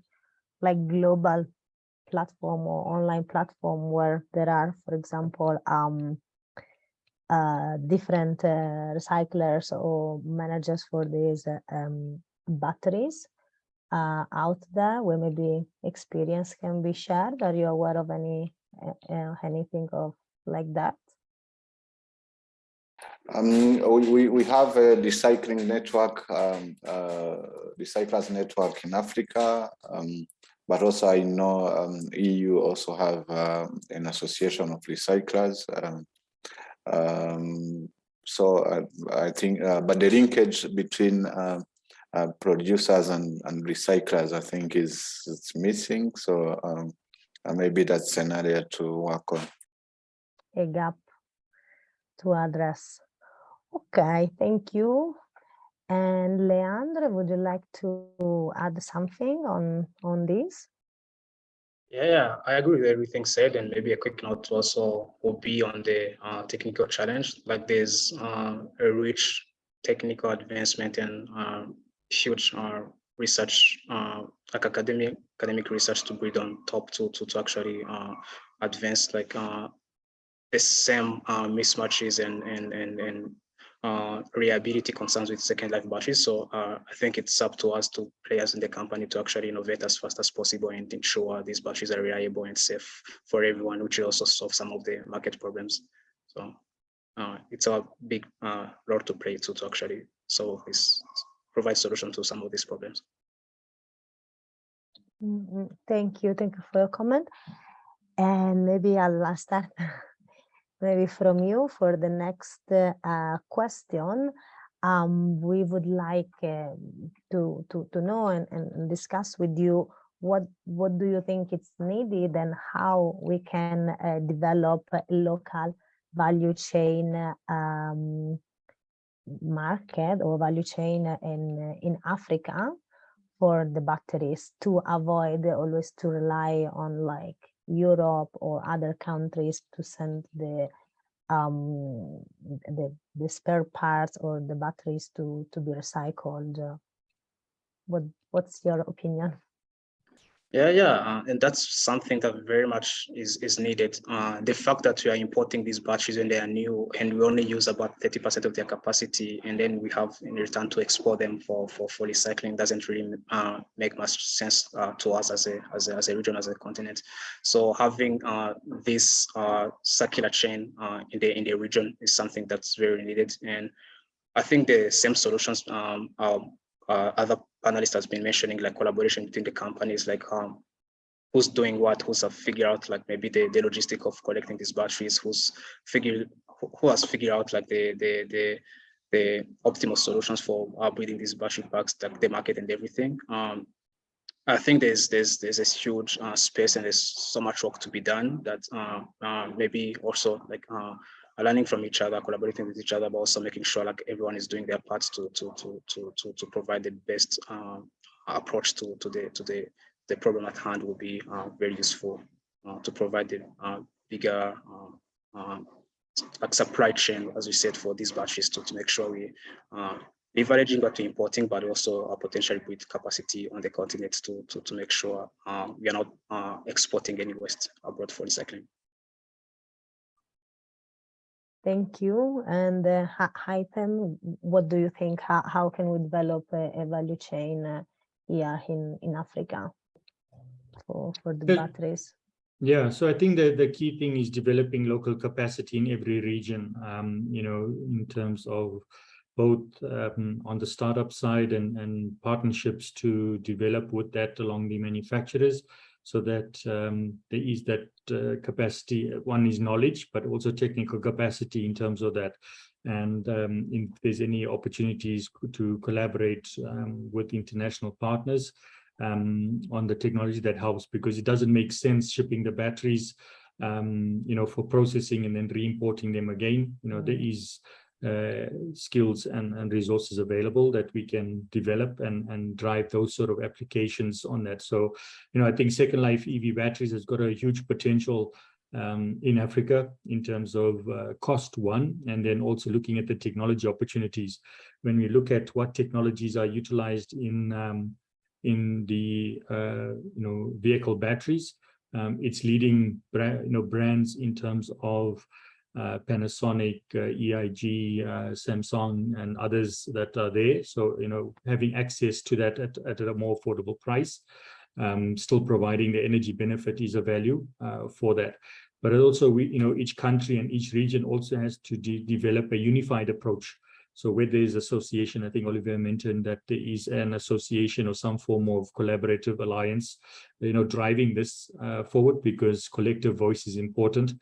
like global platform or online platform where there are, for example, um, uh, different uh, recyclers or managers for these um, batteries uh, out there where maybe experience can be shared? Are you aware of any uh, anything of like that? Um, we, we have a recycling network, um, uh, recyclers network in Africa, um, but also I know um, EU also have uh, an association of recyclers. Um, so uh, I think, uh, but the linkage between uh, uh, producers and, and recyclers, I think is it's missing. So maybe that's an area to work on. A gap to address. Okay, thank you. And Leandro, would you like to add something on, on this? Yeah, yeah, I agree with everything said, and maybe a quick note also will be on the uh, technical challenge. Like there's uh, a rich technical advancement and uh, huge uh, research, uh, like academic academic research to build on top to to, to actually uh, advance like the same mismatches and and and and uh, reliability concerns with second life batteries. So uh, I think it's up to us to players in the company to actually innovate as fast as possible and ensure these batteries are reliable and safe for everyone, which will also solve some of the market problems. So uh, it's a big uh, role to play to, to actually solve this, provide solution to some of these problems. Mm -hmm. Thank you. Thank you for your comment. And maybe I'll start *laughs* maybe from you for the next uh, question. Um, we would like uh, to, to, to know and, and discuss with you what what do you think it's needed and how we can uh, develop local value chain um, market or value chain in in Africa for the batteries to avoid always to rely on like Europe or other countries to send the um, the, the spare parts or the batteries to to be recycled. What what's your opinion? Yeah, yeah, uh, and that's something that very much is is needed. Uh, the fact that we are importing these batteries when they are new, and we only use about thirty percent of their capacity, and then we have in return to export them for for, for recycling doesn't really uh, make much sense uh, to us as a, as a as a region as a continent. So having uh, this uh, circular chain in the in the region is something that's very needed, and I think the same solutions um, uh, other panelists has been mentioning like collaboration between the companies, like um, who's doing what, who's have figured out like maybe the, the logistic of collecting these batteries, who's figured, who has figured out like the, the, the, the optimal solutions for building these battery packs, like the market and everything. Um, I think there's there's there's a huge uh, space and there's so much work to be done that uh, uh, maybe also like uh, learning from each other, collaborating with each other, but also making sure like everyone is doing their parts to to to to to, to provide the best um, approach to to the to the the problem at hand will be uh, very useful uh, to provide the uh, bigger um, like supply chain, as we said, for these batteries to, to make sure we leveraging what we're importing, but also uh, potentially with capacity on the continent to, to, to make sure we are not uh, exporting any waste abroad for recycling. Thank you. And uh, what do you think? How, how can we develop a, a value chain uh, here in, in Africa for, for the batteries? Yeah, so I think that the key thing is developing local capacity in every region, um, you know, in terms of both um, on the startup side and, and partnerships to develop with that along the manufacturers so that um, there is that uh, capacity. One is knowledge, but also technical capacity in terms of that. And um, if there's any opportunities to collaborate um, with international partners um, on the technology that helps, because it doesn't make sense shipping the batteries um, you know, for processing and then re-importing them again. You know, there mm. is uh, skills and, and resources available that we can develop and, and drive those sort of applications on that. So, you know, I think Second Life EV batteries has got a huge potential um, in Africa in terms of uh, cost one, and then also looking at the technology opportunities. When we look at what technologies are utilized in um, in the uh, you know vehicle batteries, um, it's leading you know brands in terms of Panasonic, uh, LG, uh, Samsung, and others that are there. So, you know, having access to that at, at a more affordable price, um, still providing the energy benefit is a value uh, for that. But also, we, you know, each country and each region also has to de develop a unified approach. So where there is association, I think Olivier mentioned that there is an association or some form of collaborative alliance, you know, driving this uh, forward because collective voice is important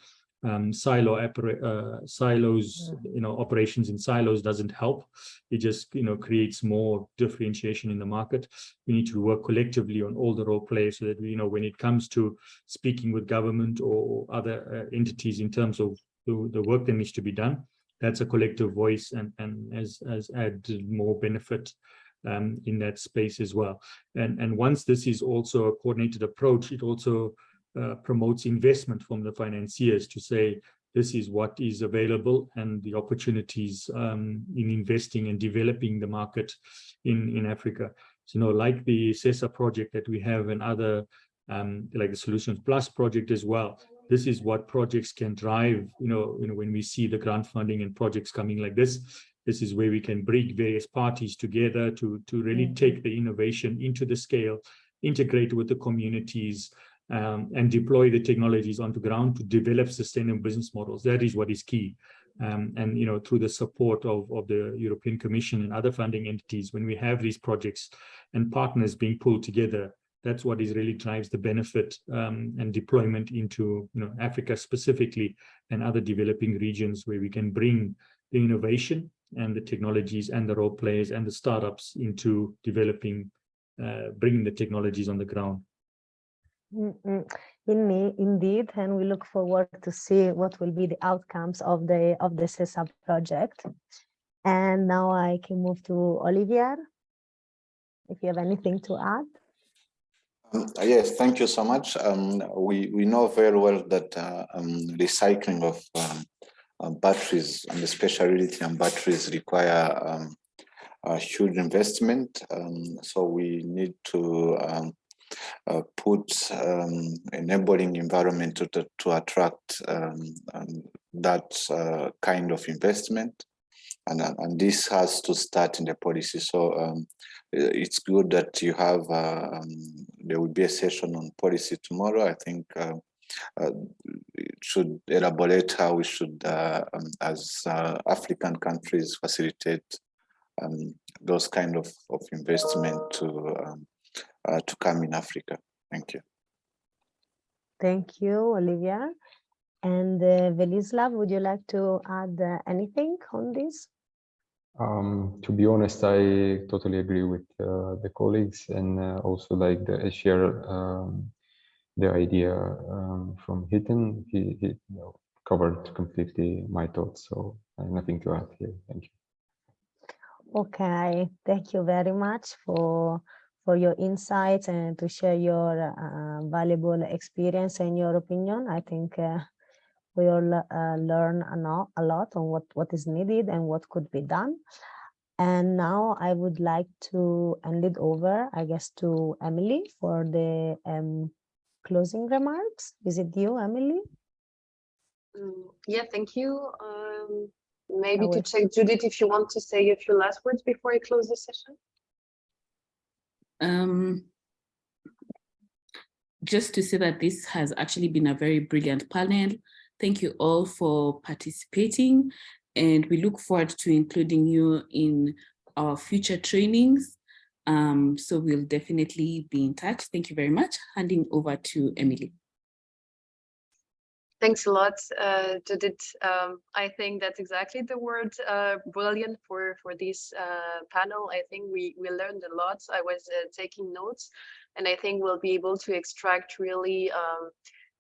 um, silo uh, silos, you know, operations in silos doesn't help. It just, you know, creates more differentiation in the market. We need to work collectively on all the role players so that, you know, when it comes to speaking with government or other uh, entities in terms of the, the work that needs to be done, that's a collective voice and, and as, as added more benefit um, in that space as well. And, and once this is also a coordinated approach, it also uh, promotes investment from the financiers to say this is what is available and the opportunities um, in investing and developing the market in in Africa. So, you know, like the SESA project that we have and other um, like the Solutions Plus project as well. This is what projects can drive. You know, you know when we see the grant funding and projects coming like this, this is where we can bring various parties together to to really mm-hmm. take the innovation into the scale, integrate with the communities, um, and deploy the technologies onto ground to develop sustainable business models. That is what is key. Um, and you know through the support of, of the European Commission and other funding entities, when we have these projects and partners being pulled together, that's what is really drives the benefit um, and deployment into you know Africa specifically and other developing regions where we can bring the innovation and the technologies and the role players and the startups into developing, uh, bringing the technologies on the ground. Mm -mm. In me, indeed, and we look forward to see what will be the outcomes of the of the SESA project. And now I can move to Olivier, if you have anything to add. Um, yes, thank you so much. Um, we, we know very well that uh, um, recycling of um, uh, batteries and especially lithium batteries require um, a huge investment. Um, so we need to uh, put enabling environment to, to attract that uh, kind of investment. And, and this has to start in the policy. So it's good that you have, uh, um, there will be a session on policy tomorrow. I think uh, uh, should elaborate how we should, uh, um, as uh, African countries, facilitate um, those kind of, of investment to, um, uh, to come in Africa. Thank you. Thank you, Olivier. And uh, Velislav, would you like to add anything on this? Um, to be honest, I totally agree with uh, the colleagues and uh, also like the share um, the idea um, from Hiten. He, he you know, covered completely my thoughts, so nothing to add here. Thank you. Okay, thank you very much for for your insights and to share your uh, valuable experience and your opinion. I think uh, we all uh, learn a lot on what, what is needed and what could be done. And now I would like to hand it over, I guess, to Emily for the um, closing remarks. Is it you, Emily? Um, yeah, thank you. Um, maybe to check, Judith, if you want to say a few last words before I close the session. Um, just to say that this has actually been a very brilliant panel. Thank you all for participating and we look forward to including you in our future trainings. Um, so we'll definitely be in touch. Thank you very much. Handing over to Emily. Thanks a lot, uh, Judith. Um, I think that's exactly the word uh, brilliant for, for this uh, panel. I think we, we learned a lot. I was uh, taking notes and I think we'll be able to extract really um,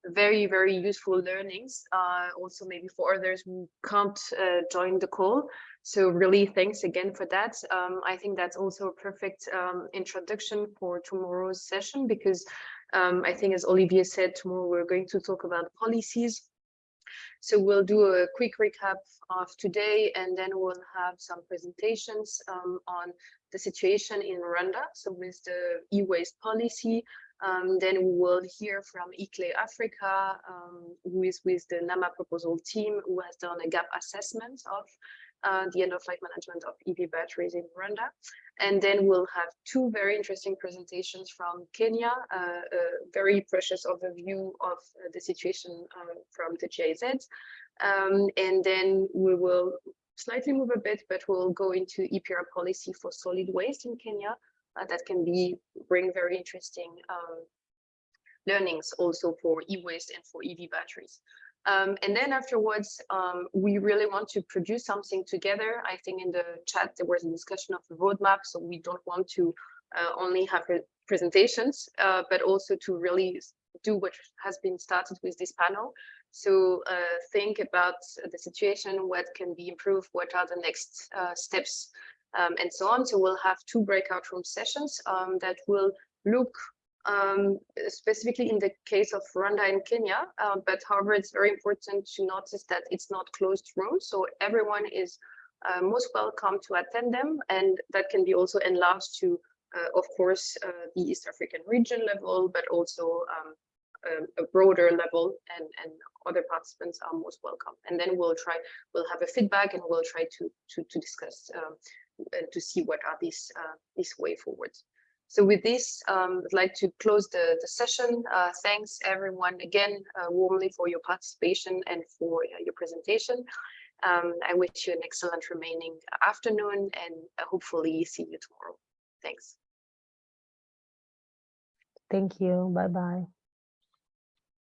very, very useful learnings, uh, also maybe for others who can't uh, join the call. So really thanks again for that. Um, I think that's also a perfect um, introduction for tomorrow's session because um, I think as Olivier said, tomorrow we're going to talk about policies. So we'll do a quick recap of today and then we'll have some presentations um, on the situation in Rwanda. So with the e-waste policy, um, then we will hear from ICLEI Africa, um, who is with the NAMA proposal team, who has done a gap assessment of uh, the end of life management of EV batteries in Rwanda. And then we'll have two very interesting presentations from Kenya, uh, a very precious overview of uh, the situation um, from the GIZ. Um, and then we will slightly move a bit, but we'll go into EPR policy for solid waste in Kenya, uh, that can be bring very interesting um, learnings also for e-waste and for EV batteries. Um, and then afterwards, um, we really want to produce something together. I think in the chat there was a discussion of the roadmap, so we don't want to uh, only have presentations, uh, but also to really do what has been started with this panel. So uh, think about the situation, what can be improved, what are the next uh, steps um, and so on. So we'll have two breakout room sessions um, that will look um, specifically in the case of Rwanda and Kenya, uh, but however, it's very important to notice that it's not closed rooms. So everyone is uh, most welcome to attend them and that can be also enlarged to, uh, of course, uh, the East African region level, but also um, a, a, broader level and, and other participants are most welcome. And then we'll try, we'll have a feedback and we'll try to, to, to discuss um, and to see what are these uh, this way forward. So with this, um, I'd like to close the, the session. Uh, thanks everyone again uh, warmly for your participation and for uh, your presentation. Um, I wish you an excellent remaining afternoon and uh, hopefully see you tomorrow. Thanks. Thank you. Bye-bye.